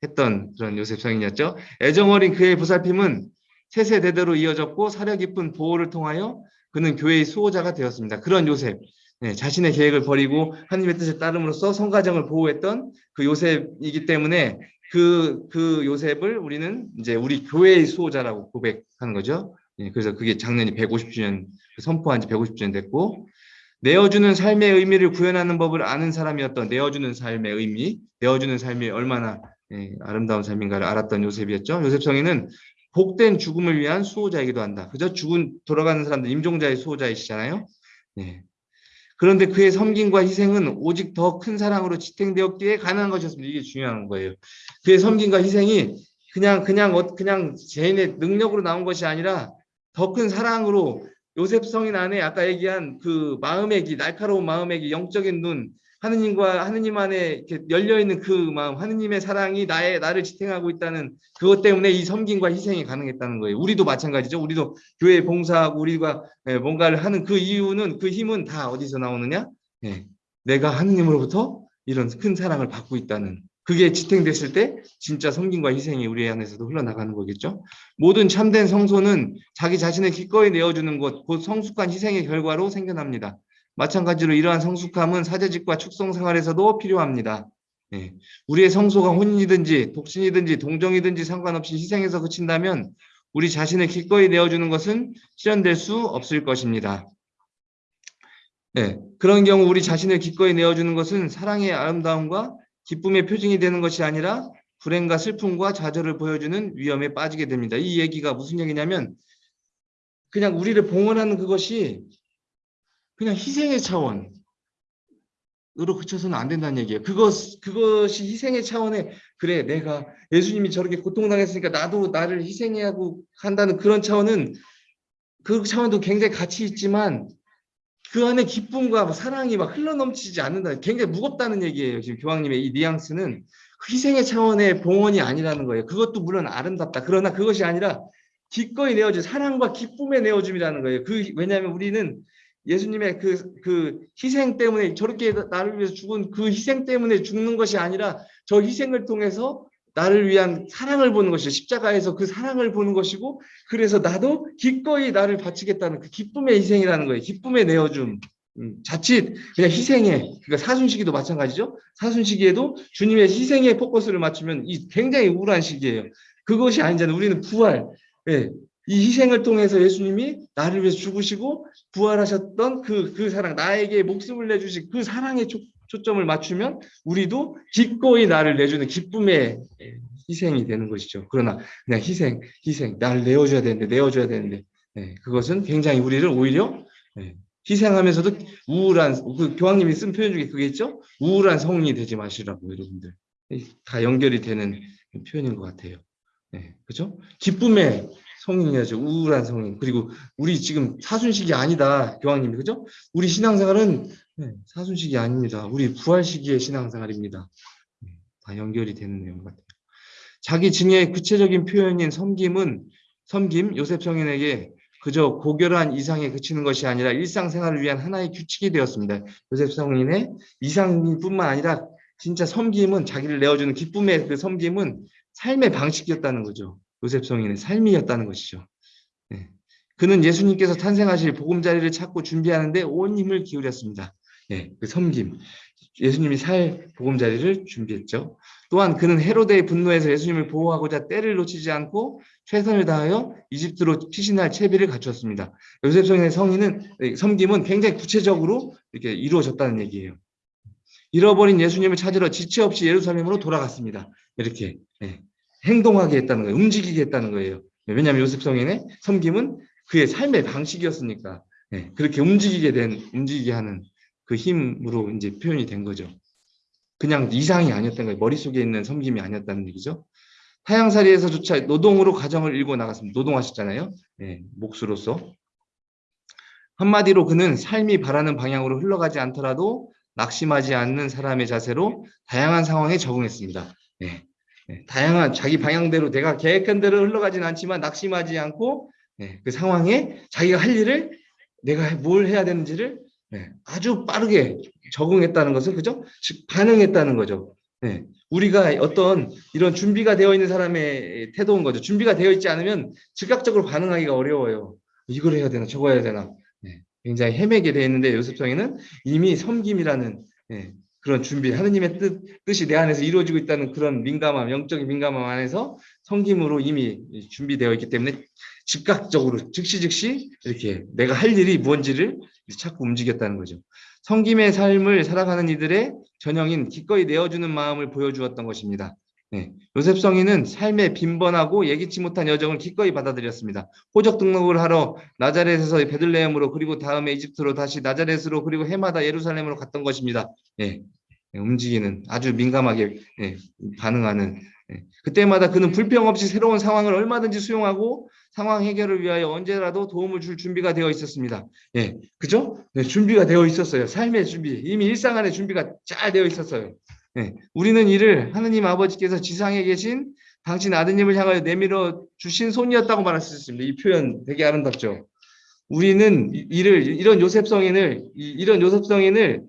했던 그런 요셉 성인이었죠. 애정 어린 그의 보살핌은 세세대대로 이어졌고 사려 깊은 보호를 통하여 그는 교회의 수호자가 되었습니다. 그런 요셉, 네, 자신의 계획을 버리고 하나님의 뜻에 따름으로써 성가정을 보호했던 그 요셉이기 때문에 그, 그 요셉을 우리는 이제 우리 교회의 수호자라고 고백하는 거죠. 네, 그래서 그게 작년이 150주년 선포한 지 150주년 됐고 내어주는 삶의 의미를 구현하는 법을 아는 사람이었던 내어주는 삶의 의미, 내어주는 삶이 얼마나 예, 아름다운 삶인가를 알았던 요셉이었죠. 요셉 성인은 복된 죽음을 위한 수호자이기도 한다. 그저 죽은 돌아가는 사람들 임종자의 수호자이시잖아요. 네. 그런데 그의 섬김과 희생은 오직 더 큰 사랑으로 지탱되었기에 가능한 것이었습니다. 이게 중요한 거예요. 그의 섬김과 희생이 그냥 그냥 어, 그냥 개인의 능력으로 나온 것이 아니라 더 큰 사랑으로 요셉 성인 안에 아까 얘기한 그 마음의 기, 날카로운 마음의 기, 영적인 눈, 하느님과 하느님 안에 열려 있는 그 마음, 하느님의 사랑이 나의 나를 지탱하고 있다는 그것 때문에 이 섬김과 희생이 가능했다는 거예요. 우리도 마찬가지죠. 우리도 교회 봉사하고 우리가 예, 뭔가를 하는 그 이유는 그 힘은 다 어디서 나오느냐? 네. 내가 하느님으로부터 이런 큰 사랑을 받고 있다는 그게 지탱됐을 때 진짜 섬김과 희생이 우리 안에서도 흘러나가는 거겠죠. 모든 참된 성소는 자기 자신을 기꺼이 내어주는 것, 곧 성숙한 희생의 결과로 생겨납니다. 마찬가지로 이러한 성숙함은 사제직과 축성 생활에서도 필요합니다. 네. 우리의 성소가 혼인이든지 독신이든지 동정이든지 상관없이 희생에서 그친다면 우리 자신을 기꺼이 내어주는 것은 실현될 수 없을 것입니다. 예, 그런 경우 우리 자신을 기꺼이 내어주는 것은 사랑의 아름다움과 기쁨의 표징이 되는 것이 아니라 불행과 슬픔과 좌절을 보여주는 위험에 빠지게 됩니다. 이 얘기가 무슨 얘기냐면 그냥 우리를 봉헌하는 그것이 그냥 희생의 차원으로 그쳐서는 안 된다는 얘기예요. 그것, 그것이 희생의 차원에 그래 내가 예수님이 저렇게 고통당했으니까 나도 나를 희생해야 하고 한다는 그런 차원은 그 차원도 굉장히 가치 있지만 그 안에 기쁨과 사랑이 막 흘러넘치지 않는다. 굉장히 무겁다는 얘기예요. 지금 교황님의 이 뉘앙스는 그 희생의 차원의 봉헌이 아니라는 거예요. 그것도 물론 아름답다. 그러나 그것이 아니라 기꺼이 내어준 사랑과 기쁨의 내어줌이라는 거예요. 그 왜냐하면 우리는 예수님의 그, 그 희생 때문에 저렇게 나를 위해서 죽은 그 희생 때문에 죽는 것이 아니라 저 희생을 통해서 나를 위한 사랑을 보는 것이 십자가에서 그 사랑을 보는 것이고 그래서 나도 기꺼이 나를 바치겠다는 그 기쁨의 희생이라는 거예요. 기쁨의 내어줌. 음, 자칫 그냥 희생에 그러니까 사순시기도 마찬가지죠. 사순시기에도 주님의 희생에 포커스를 맞추면 이 굉장히 우울한 시기예요. 그것이 아니잖아요. 우리는 부활. 예, 이 희생을 통해서 예수님이 나를 위해서 죽으시고 부활하셨던 그, 그 사랑, 나에게 목숨을 내주신 그 사랑에 초, 초점을 맞추면 우리도 기꺼이 나를 내주는 기쁨의 희생이 되는 것이죠. 그러나 그냥 희생, 희생, 나를 내어줘야 되는데, 내어줘야 되는데, 네, 그것은 굉장히 우리를 오히려 네, 희생하면서도 우울한, 그 교황님이 쓴 표현 중에 그게 있죠? 우울한 성인이 되지 마시라고, 여러분들. 다 연결이 되는 표현인 것 같아요. 네, 그죠? 기쁨의 성인이야죠. 우울한 성인. 그리고 우리 지금 사순식이 아니다. 교황님이. 그죠? 우리 신앙생활은 네, 사순식이 아닙니다. 우리 부활 시기의 신앙생활입니다. 네, 다 연결이 되는 내용 같아요. 자기 증의 구체적인 표현인 섬김은 섬김 요셉 성인에게 그저 고결한 이상에 그치는 것이 아니라 일상생활을 위한 하나의 규칙이 되었습니다. 요셉 성인의 이상뿐만 아니라 진짜 섬김은 자기를 내어주는 기쁨의 그 섬김은 삶의 방식이었다는 거죠. 요셉 성인의 삶이었다는 것이죠. 네. 그는 예수님께서 탄생하실 보금자리를 찾고 준비하는데 온 힘을 기울였습니다. 네, 그 섬김. 예수님이 살 보금자리를 준비했죠. 또한 그는 헤로데의 분노에서 예수님을 보호하고자 때를 놓치지 않고 최선을 다하여 이집트로 피신할 채비를 갖추었습니다. 요셉 성인의 성인은 섬김은 굉장히 구체적으로 이렇게 이루어졌다는 얘기예요. 잃어버린 예수님을 찾으러 지체 없이 예루살렘으로 돌아갔습니다. 이렇게 네. 행동하게 했다는 거예요. 움직이게 했다는 거예요. 왜냐하면 요셉 성인의 섬김은 그의 삶의 방식이었으니까 네, 그렇게 움직이게 된 움직이게 하는 그 힘으로 이제 표현이 된 거죠. 그냥 이상이 아니었던 거예요. 머릿속에 있는 섬김이 아니었다는 얘기죠. 타양살이에서조차 노동으로 가정을 일고 나갔습니다. 노동하셨잖아요. 네, 몫으로서. 한마디로 그는 삶이 바라는 방향으로 흘러가지 않더라도 낙심하지 않는 사람의 자세로 다양한 상황에 적응했습니다. 네, 네, 다양한 자기 방향대로 내가 계획한 대로 흘러가진 않지만 낙심하지 않고 네, 그 상황에 자기가 할 일을 내가 뭘 해야 되는지를 네, 아주 빠르게 적응했다는 것은 그죠? 즉 반응했다는 거죠. 네, 우리가 어떤 이런 준비가 되어 있는 사람의 태도인 거죠. 준비가 되어 있지 않으면 즉각적으로 반응하기가 어려워요. 이걸 해야 되나 저거 해야 되나 네, 굉장히 헤매게 되어 있는데 요셉성에는 이미 섬김이라는 네, 그런 준비, 하느님의 뜻, 뜻이 내 안에서 이루어지고 있다는 그런 민감함, 영적인 민감함 안에서 성김으로 이미 준비되어 있기 때문에 즉각적으로, 즉시 즉시 이렇게 내가 할 일이 무언지를 자꾸 움직였다는 거죠. 성김의 삶을 살아가는 이들의 전형인 기꺼이 내어주는 마음을 보여주었던 것입니다. 네. 요셉 성인은 삶의 빈번하고 예기치 못한 여정을 기꺼이 받아들였습니다. 호적 등록을 하러 나자렛에서 베들레헴으로 그리고 다음에 이집트로 다시 나자렛으로 그리고 해마다 예루살렘으로 갔던 것입니다. 네. 네. 움직이는 아주 민감하게 네. 반응하는 네. 그때마다 그는 불평 없이 새로운 상황을 얼마든지 수용하고 상황 해결을 위하여 언제라도 도움을 줄 준비가 되어 있었습니다. 예, 그죠? 네, 준비가 되어 있었어요. 삶의 준비, 이미 일상 안에 준비가 잘 되어 있었어요. 네, 우리는 이를 하느님 아버지께서 지상에 계신 당신 아드님을 향하여 내밀어 주신 손이었다고 말할 수 있습니다. 이 표현 되게 아름답죠. 우리는 이를 이런 요셉 성인을 이런 요셉 성인을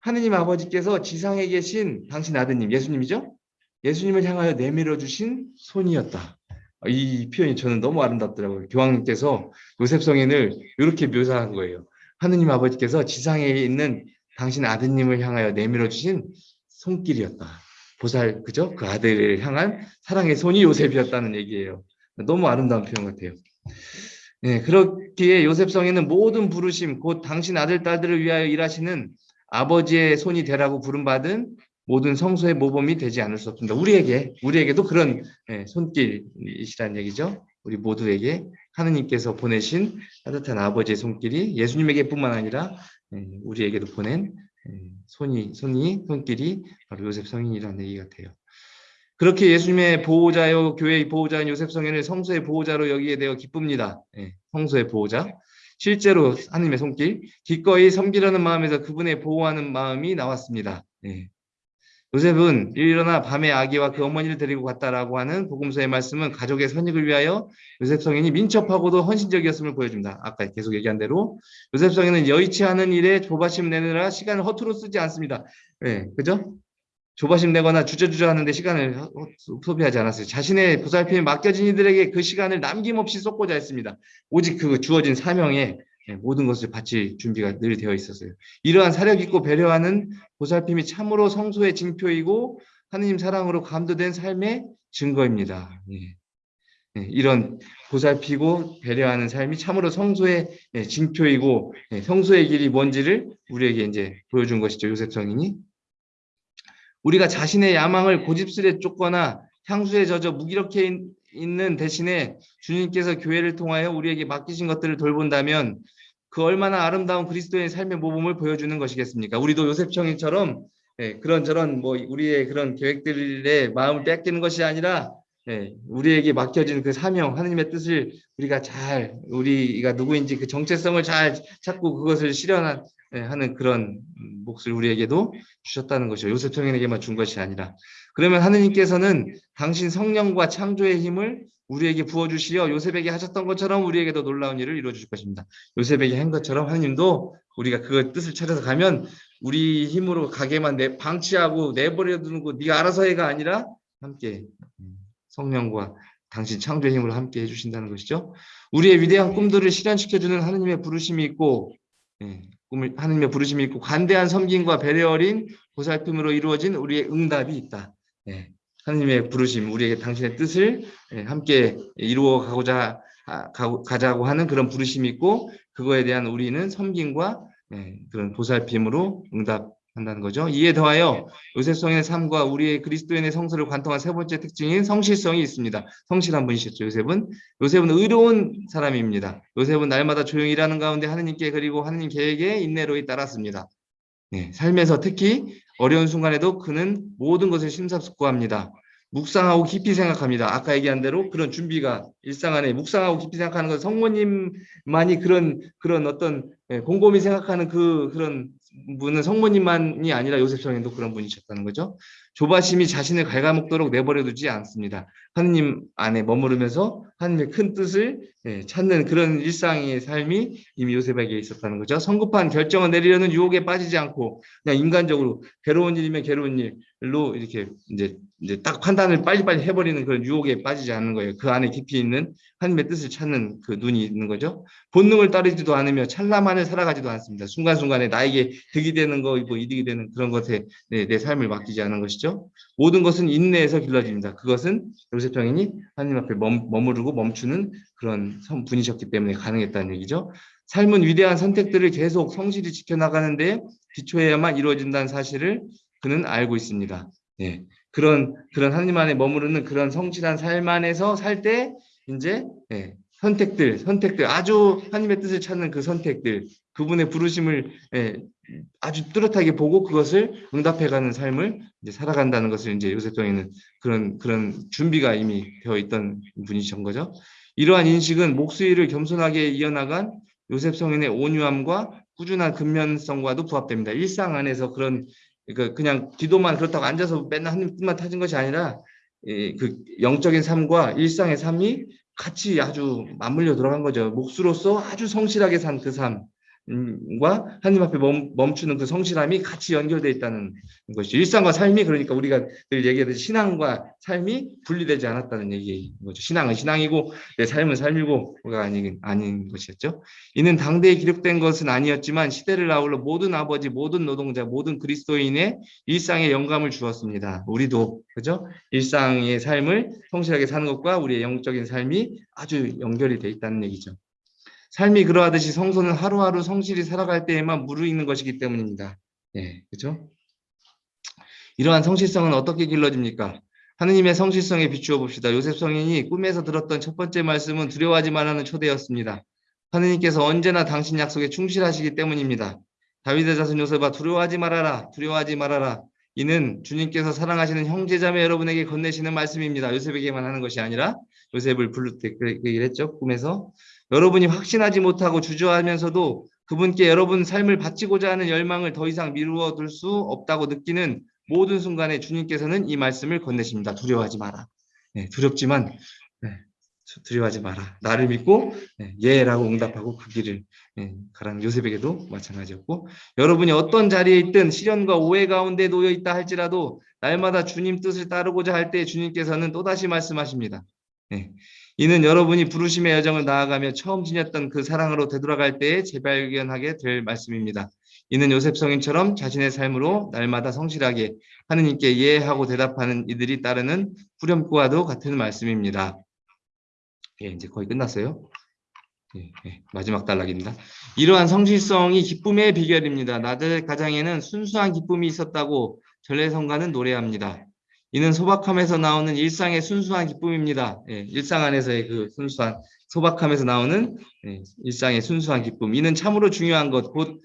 하느님 아버지께서 지상에 계신 당신 아드님 예수님이죠. 예수님을 향하여 내밀어 주신 손이었다. 이 표현이 저는 너무 아름답더라고요. 교황님께서 요셉 성인을 이렇게 묘사한 거예요. 하느님 아버지께서 지상에 있는 당신 아드님을 향하여 내밀어 주신 손길이었다. 보살 그죠? 그 아들을 향한 사랑의 손이 요셉이었다는 얘기예요. 너무 아름다운 표현 같아요. 네, 그렇기에 요셉성에는 모든 부르심, 곧 당신 아들, 딸들을 위하여 일하시는 아버지의 손이 되라고 부름받은 모든 성소의 모범이 되지 않을 수 없습니다. 우리에게, 우리에게도 그런 예, 손길이시라는 얘기죠. 우리 모두에게 하느님께서 보내신 따뜻한 아버지의 손길이 예수님에게뿐만 아니라 예, 우리에게도 보낸 예, 손이, 손이, 손길이 바로 요셉 성인이라는 얘기 같아요. 그렇게 예수님의 보호자요 교회의 보호자인 요셉 성인을 성소의 보호자로 여기게 되어 기쁩니다. 예, 성소의 보호자. 실제로 하나님의 손길, 기꺼이 섬기려는 마음에서 그분의 보호하는 마음이 나왔습니다. 예. 요셉은 일어나 밤에 아기와 그 어머니를 데리고 갔다라고 하는 복음서의 말씀은 가족의 선익을 위하여 요셉 성인이 민첩하고도 헌신적이었음을 보여줍니다. 아까 계속 얘기한 대로 요셉 성인은 여의치 않은 일에 조바심 내느라 시간을 허투루 쓰지 않습니다. 예, 그죠? 조바심 내거나 주저주저 하는데 시간을 소비하지 않았어요. 자신의 보살핌에 맡겨진 이들에게 그 시간을 남김없이 쏟고자 했습니다. 오직 그 주어진 사명에 예, 모든 것을 바칠 준비가 늘 되어 있었어요. 이러한 사력 있고 배려하는 보살핌이 참으로 성소의 징표이고 하느님 사랑으로 감도된 삶의 증거입니다. 예. 예, 이런 보살피고 배려하는 삶이 참으로 성소의 예, 징표이고 예, 성소의 길이 뭔지를 우리에게 이제 보여준 것이죠. 요셉 성인이 우리가 자신의 야망을 고집스레 쫓거나 향수에 젖어 무기력해 있는 대신에 주님께서 교회를 통하여 우리에게 맡기신 것들을 돌본다면 그 얼마나 아름다운 그리스도의 삶의 모범을 보여주는 것이겠습니까? 우리도 요셉 청인처럼 예, 그런 저런 뭐 우리의 그런 계획들의 마음을 뺏기는 것이 아니라 예, 우리에게 맡겨진 그 사명, 하느님의 뜻을 우리가 잘 우리가 누구인지 그 정체성을 잘 찾고 그것을 실현하는 예, 그런 몫을 우리에게도 주셨다는 것이죠. 요셉 청인에게만 준 것이 아니라 그러면 하느님께서는 당신 성령과 창조의 힘을 우리에게 부어주시어 요셉에게 하셨던 것처럼 우리에게도 놀라운 일을 이루어주실 것입니다. 요셉에게 한 것처럼 하느님도 우리가 그 뜻을 찾아서 가면 우리 힘으로 가게만 내 방치하고 내버려 두는 거 네가 알아서 해가 아니라 함께 성령과 당신 창조의 힘으로 함께 해주신다는 것이죠. 우리의 위대한 꿈들을 실현시켜주는 하느님의 부르심이 있고 예, 꿈을 하느님의 부르심이 있고 관대한 섬김과 배려 어린 보살핌으로 이루어진 우리의 응답이 있다. 예, 하느님의 부르심, 우리에게 당신의 뜻을 예, 함께 이루어 가고자 가 자고 하는 그런 부르심이 있고 그거에 대한 우리는 섬김과 예, 그런 보살핌으로 응답 한다는 거죠. 이에 더하여 요셉성의 삶과 우리의 그리스도인의 성서를 관통한 세 번째 특징인 성실성이 있습니다. 성실한 분이셨죠. 요셉은 요셉은 의로운 사람입니다. 요셉은 날마다 조용히 일하는 가운데 하느님께 그리고 하느님 계획에 인내로 따랐습니다. 네, 삶에서 특히 어려운 순간에도 그는 모든 것을 심사숙고합니다. 묵상하고 깊이 생각합니다. 아까 얘기한 대로 그런 준비가 일상 안에 묵상하고 깊이 생각하는 건 성모님만이 그런 그런 어떤 예, 곰곰이 생각하는 그 그런 분은 성모님만이 아니라 요셉 성인도 그런 분이셨다는 거죠. 조바심이 자신을 갉아먹도록 내버려 두지 않습니다. 하느님 안에 머무르면서 하느님의 큰 뜻을 예, 찾는 그런 일상의 삶이 이미 요셉에게 있었다는 거죠. 성급한 결정을 내리려는 유혹에 빠지지 않고 그냥 인간적으로 괴로운 일이면 괴로운 일로 이렇게 이제 이제 딱 판단을 빨리빨리 해버리는 그런 유혹에 빠지지 않는 거예요. 그 안에 깊이 있는 하나님의 뜻을 찾는 그 눈이 있는 거죠. 본능을 따르지도 않으며 찰나만을 살아가지도 않습니다. 순간순간에 나에게 득이 되는 거, 뭐 이득이 되는 그런 것에 내, 내 삶을 맡기지 않은 것이죠. 모든 것은 인내에서 길러집니다. 그것은 요셉 장인이 하나님 앞에 멈, 머무 르고 멈추는 그런 분이셨기 때문에 가능했다는 얘기죠. 삶은 위대한 선택들을 계속 성실히 지켜나가는 데 기초해야만 이루어진다는 사실을 그는 알고 있습니다. 네. 그런 그런 하나님 안에 머무르는 그런 성실한 삶 안에서 살 때 이제 예, 선택들 선택들 아주 하나님의 뜻을 찾는 그 선택들 그분의 부르심을 예, 아주 뚜렷하게 보고 그것을 응답해가는 삶을 이제 살아간다는 것을 이제 요셉정에는 그런 그런 준비가 이미 되어 있던 분이신 거죠. 이러한 인식은 목수일을 겸손하게 이어나간 요셉 성인의 온유함과 꾸준한 근면성과도 부합됩니다. 일상 안에서 그런 그러니까 그냥 기도만 그렇다고 앉아서 맨날 하나님 뜻만 타진 것이 아니라 그 영적인 삶과 일상의 삶이 같이 아주 맞물려 들어간 거죠. 목수로서 아주 성실하게 산 그 삶. 과 하나님 앞에 멈, 추는그 성실함이 같이 연결되어 있다는 것이죠. 일상과 삶이 그러니까 우리가 늘 얘기하듯이 신앙과 삶이 분리되지 않았다는 얘기인 거죠. 신앙은 신앙이고 내 삶은 삶이고가 아닌 아닌 것이었죠. 이는 당대에 기록된 것은 아니었지만 시대를 아울러 모든 아버지, 모든 노동자, 모든 그리스도인의 일상에 영감을 주었습니다. 우리도 그죠? 일상의 삶을 성실하게 사는 것과 우리의 영적인 삶이 아주 연결이 되어 있다는 얘기죠. 삶이 그러하듯이 성소는 하루하루 성실히 살아갈 때에만 무르익는 것이기 때문입니다. 예, 그렇죠? 이러한 성실성은 어떻게 길러집니까? 하느님의 성실성에 비추어 봅시다. 요셉 성인이 꿈에서 들었던 첫 번째 말씀은 두려워하지 말라는 초대였습니다. 하느님께서 언제나 당신 약속에 충실하시기 때문입니다. 다윗의 자손 요셉아 두려워하지 말아라. 두려워하지 말아라. 이는 주님께서 사랑하시는 형제자매 여러분에게 건네시는 말씀입니다. 요셉에게만 하는 것이 아니라 요셉을 부를 때그 얘기를 했죠. 꿈에서 여러분이 확신하지 못하고 주저하면서도 그분께 여러분 삶을 바치고자 하는 열망을 더 이상 미루어 둘 수 없다고 느끼는 모든 순간에 주님께서는 이 말씀을 건네십니다. 두려워하지 마라. 네, 두렵지만 네, 두려워하지 마라. 나를 믿고 네, 예라고 응답하고 그 길을 네, 가라는 요셉에게도 마찬가지였고 여러분이 어떤 자리에 있든 시련과 오해 가운데 놓여 있다 할지라도 날마다 주님 뜻을 따르고자 할 때 주님께서는 또다시 말씀하십니다. 네, 이는 여러분이 부르심의 여정을 나아가며 처음 지녔던 그 사랑으로 되돌아갈 때에 재발견하게 될 말씀입니다. 이는 요셉 성인처럼 자신의 삶으로 날마다 성실하게 하느님께 이해하고 대답하는 이들이 따르는 후렴구와도 같은 말씀입니다. 예, 이제 거의 끝났어요. 예, 예, 마지막 단락입니다. 이러한 성실성이 기쁨의 비결입니다. 나들 가장에는 순수한 기쁨이 있었다고 전래성가는 노래합니다. 이는 소박함에서 나오는 일상의 순수한 기쁨입니다. 예, 일상 안에서의 그 순수한 소박함에서 나오는 예, 일상의 순수한 기쁨. 이는 참으로 중요한 것, 곧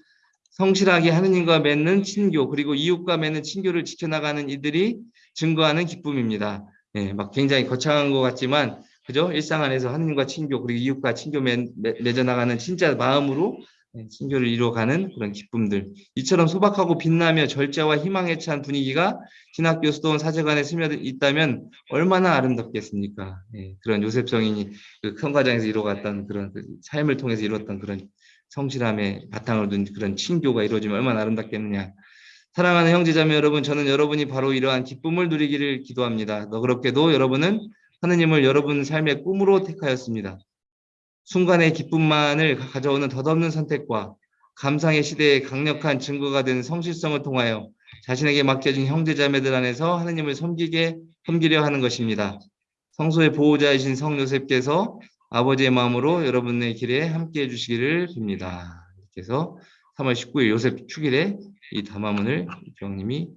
성실하게 하느님과 맺는 친교 그리고 이웃과 맺는 친교를 지켜나가는 이들이 증거하는 기쁨입니다. 예, 막 굉장히 거창한 것 같지만 그죠? 일상 안에서 하느님과 친교 그리고 이웃과 친교 맺, 맺어나가는 진짜 마음으로 예, 친교를 이루어가는 그런 기쁨들. 이처럼 소박하고 빛나며 절제와 희망에 찬 분위기가 신학교 수도원 사제관에 스며 있다면 얼마나 아름답겠습니까? 예, 그런 요셉 성인이 그 큰 과정에서 이루어갔던 그런 그 삶을 통해서 이루었던 그런 성실함에 바탕을 둔 그런 친교가 이루어지면 얼마나 아름답겠느냐. 사랑하는 형제자매 여러분, 저는 여러분이 바로 이러한 기쁨을 누리기를 기도합니다. 너그럽게도 여러분은 하느님을 여러분 삶의 꿈으로 택하였습니다. 순간의 기쁨만을 가져오는 덧없는 선택과 감상의 시대의 강력한 증거가 된 성실성을 통하여 자신에게 맡겨진 형제자매들 안에서 하느님을 섬기게 섬기려 하는 것입니다. 성소의 보호자이신 성 요셉께서 아버지의 마음으로 여러분의 길에 함께 해 주시기를 빕니다. 해서 3월 19일 요셉 축일에 이 담화문을 병님이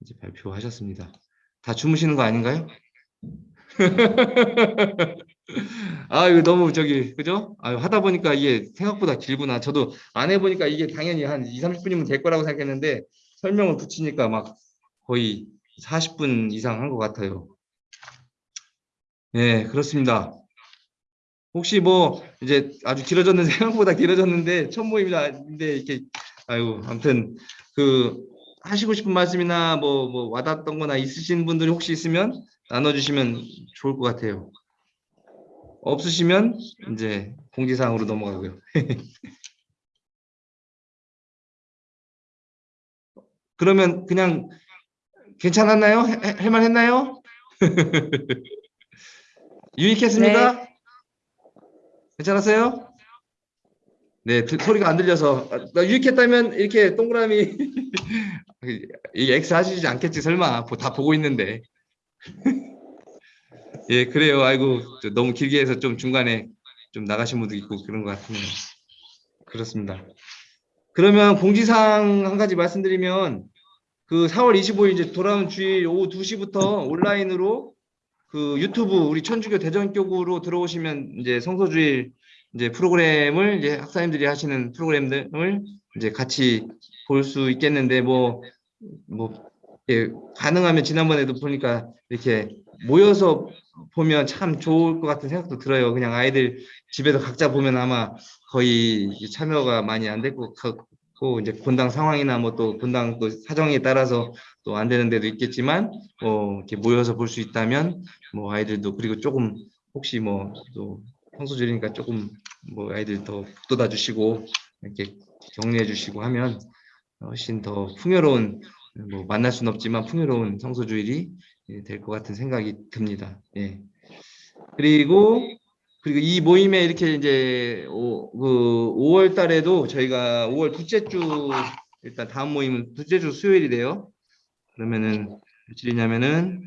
이제 발표하셨습니다. 다 주무시는 거 아닌가요? 아 이거 너무 저기 그죠? 아 하다 보니까 이게 생각보다 길구나. 저도 안 해보니까 이게 당연히 한 2, 30분이면 될 거라고 생각했는데 설명을 붙이니까 막 거의 40분 이상 한 것 같아요. 네 그렇습니다. 혹시 뭐 이제 아주 길어졌는 생각보다 길어졌는데 첫 모임인데 이렇게 아유 아무튼 그 하시고 싶은 말씀이나 뭐, 뭐 와닿았던 거나 있으신 분들이 혹시 있으면 나눠주시면 좋을 것 같아요. 없으시면 이제 공지사항으로 넘어가고요. 그러면 그냥 괜찮았나요? 할만 했나요? 유익했습니까? 네. 괜찮았어요? 네, 드- 소리가 안 들려서 아, 나 유익했다면 이렇게 동그라미 이 X 하시지 않겠지 설마 보- 다 보고 있는데 예 그래요. 아이고 저 너무 길게 해서 좀 중간에 좀 나가신 분도 있고 그런 것 같네요. 그렇습니다. 그러면 공지사항 한 가지 말씀드리면 그 4월 25일 이제 돌아오는 주일 오후 2시부터 온라인으로 그 유튜브 우리 천주교 대전교구로 들어오시면 이제 성서주일 이제 프로그램을 이제 학사님들이 하시는 프로그램들을 이제 같이 볼 수 있겠는데 뭐뭐 예, 가능하면 지난번에도 보니까 이렇게 모여서 보면 참 좋을 것 같은 생각도 들어요. 그냥 아이들 집에서 각자 보면 아마 거의 참여가 많이 안 될 것 같고 이제 본당 상황이나 뭐 또 본당 또 사정에 따라서 또 안 되는 데도 있겠지만 뭐 이렇게 모여서 볼 수 있다면 뭐 아이들도 그리고 조금 혹시 뭐 또 성수절이니까 조금 뭐 아이들 더 북돋아 주시고 이렇게 격려해 주시고 하면 훨씬 더 풍요로운 뭐 만날 수는 없지만 풍요로운 성소주일이 될 것 같은 생각이 듭니다. 예. 그리고 그리고 이 모임에 이렇게 이제 오, 그 5월 달에도 저희가 5월 둘째 주 일단 다음 모임은 둘째 주 수요일이래요. 그러면은 며칠이냐면은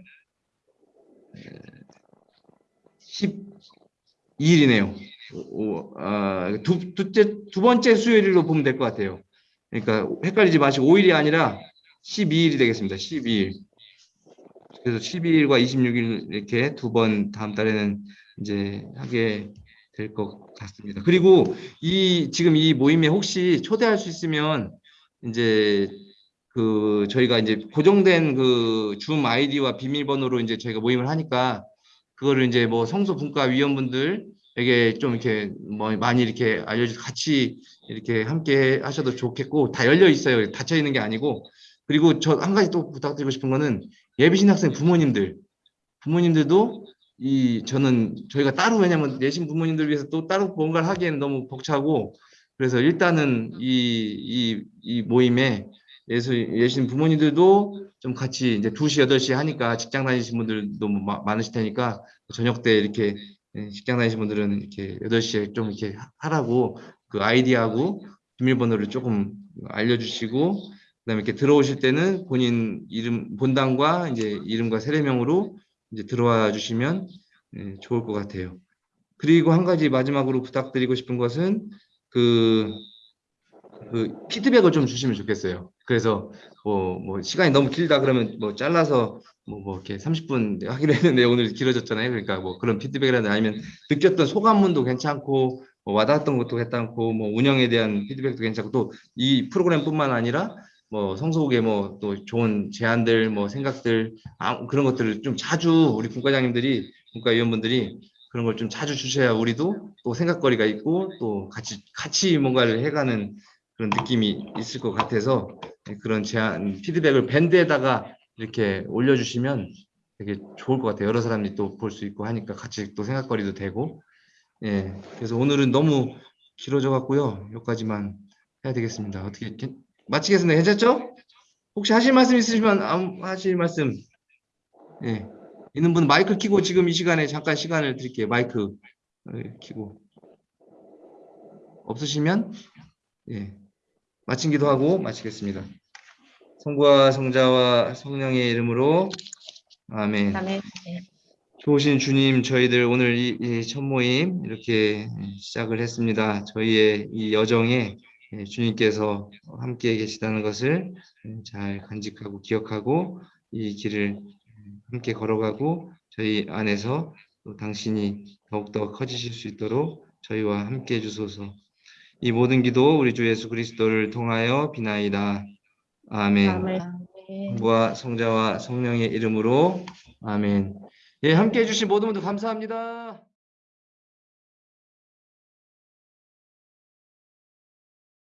12일이네요. 오, 아, 두, 두째, 두 번째 수요일로 보면 될 것 같아요. 그러니까 헷갈리지 마시고 5일이 아니라 12일이 되겠습니다. 12일. 그래서 12일과 26일 이렇게 두 번 다음 달에는 이제 하게 될 것 같습니다. 그리고 이 지금 이 모임에 혹시 초대할 수 있으면 이제 그 저희가 이제 고정된 그 줌 아이디와 비밀번호로 이제 저희가 모임을 하니까 그거를 이제 뭐 성소 분과 위원분들에게 좀 이렇게 뭐 많이 이렇게 알려주 같이 이렇게 함께 하셔도 좋겠고 다 열려 있어요. 닫혀 있는 게 아니고 그리고 저 한 가지 또 부탁드리고 싶은 거는 예비신 학생 부모님들. 부모님들도 이 저는 저희가 따로 왜냐면 내신 부모님들 위해서 또 따로 뭔가를 하기에는 너무 벅차고 그래서 일단은 이 이 이 모임에 예수 예신 부모님들도 좀 같이 이제 2시 8시 하니까 직장 다니신 분들도 뭐 마- 많으실 테니까 저녁 때 이렇게 예, 직장 다니신 분들은 이렇게 8시에 좀 이렇게 하- 하라고 그 아이디하고 비밀번호를 조금 알려주시고 그다음에 이렇게 들어오실 때는 본인 이름 본당과 이제 이름과 세례명으로 이제 들어와 주시면 예, 좋을 것 같아요. 그리고 한 가지 마지막으로 부탁드리고 싶은 것은 그, 그 피드백을 좀 주시면 좋겠어요. 그래서 뭐, 뭐 시간이 너무 길다 그러면 뭐 잘라서 뭐, 뭐 이렇게 30분 하기로 했는데 오늘 길어졌잖아요. 그러니까 뭐 그런 피드백이라든지 아니면 느꼈던 소감문도 괜찮고 뭐 와닿았던 것도 괜찮고 뭐 운영에 대한 피드백도 괜찮고 또 이 프로그램뿐만 아니라 뭐 성소국의 뭐또 좋은 제안들 뭐 생각들 아, 그런 것들을 좀 자주 우리 국가장님들이 국가위원분들이 그런 걸 좀 자주 주셔야 우리도 또 생각거리가 있고 또 같이 같이 뭔가를 해가는 그런 느낌이 있을 것 같아서 그런 제안 피드백을 밴드에다가 이렇게 올려주시면 되게 좋을 것 같아요. 여러 사람이 또 볼 수 있고 하니까 같이 또 생각거리도 되고 예 그래서 오늘은 너무 길어져 갖고요 여기까지만 해야 되겠습니다. 어떻게 괜- 마치겠습니다. 괜찮죠? 혹시 하실 말씀 있으시면 아무- 하실 말씀 예 있는 분 마이크 켜고 지금 이 시간에 잠깐 시간을 드릴게요. 마이크 어, 켜고 없으시면 예 마친 기도하고 마치겠습니다. 성부와 성자와 성령의 이름으로 아멘. 아멘. 좋으신 주님, 저희들 오늘 이, 이 첫 모임 이렇게 시작을 했습니다. 저희의 이 여정에 예, 주님께서 함께 계시다는 것을 잘 간직하고 기억하고 이 길을 함께 걸어가고 저희 안에서 또 당신이 더욱더 커지실 수 있도록 저희와 함께 해주소서. 이 모든 기도 우리 주 예수 그리스도를 통하여 비나이다. 아멘. 아멘. 성부와 성자와 성령의 이름으로 아멘. 예, 함께 해주신 모든 분들 감사합니다.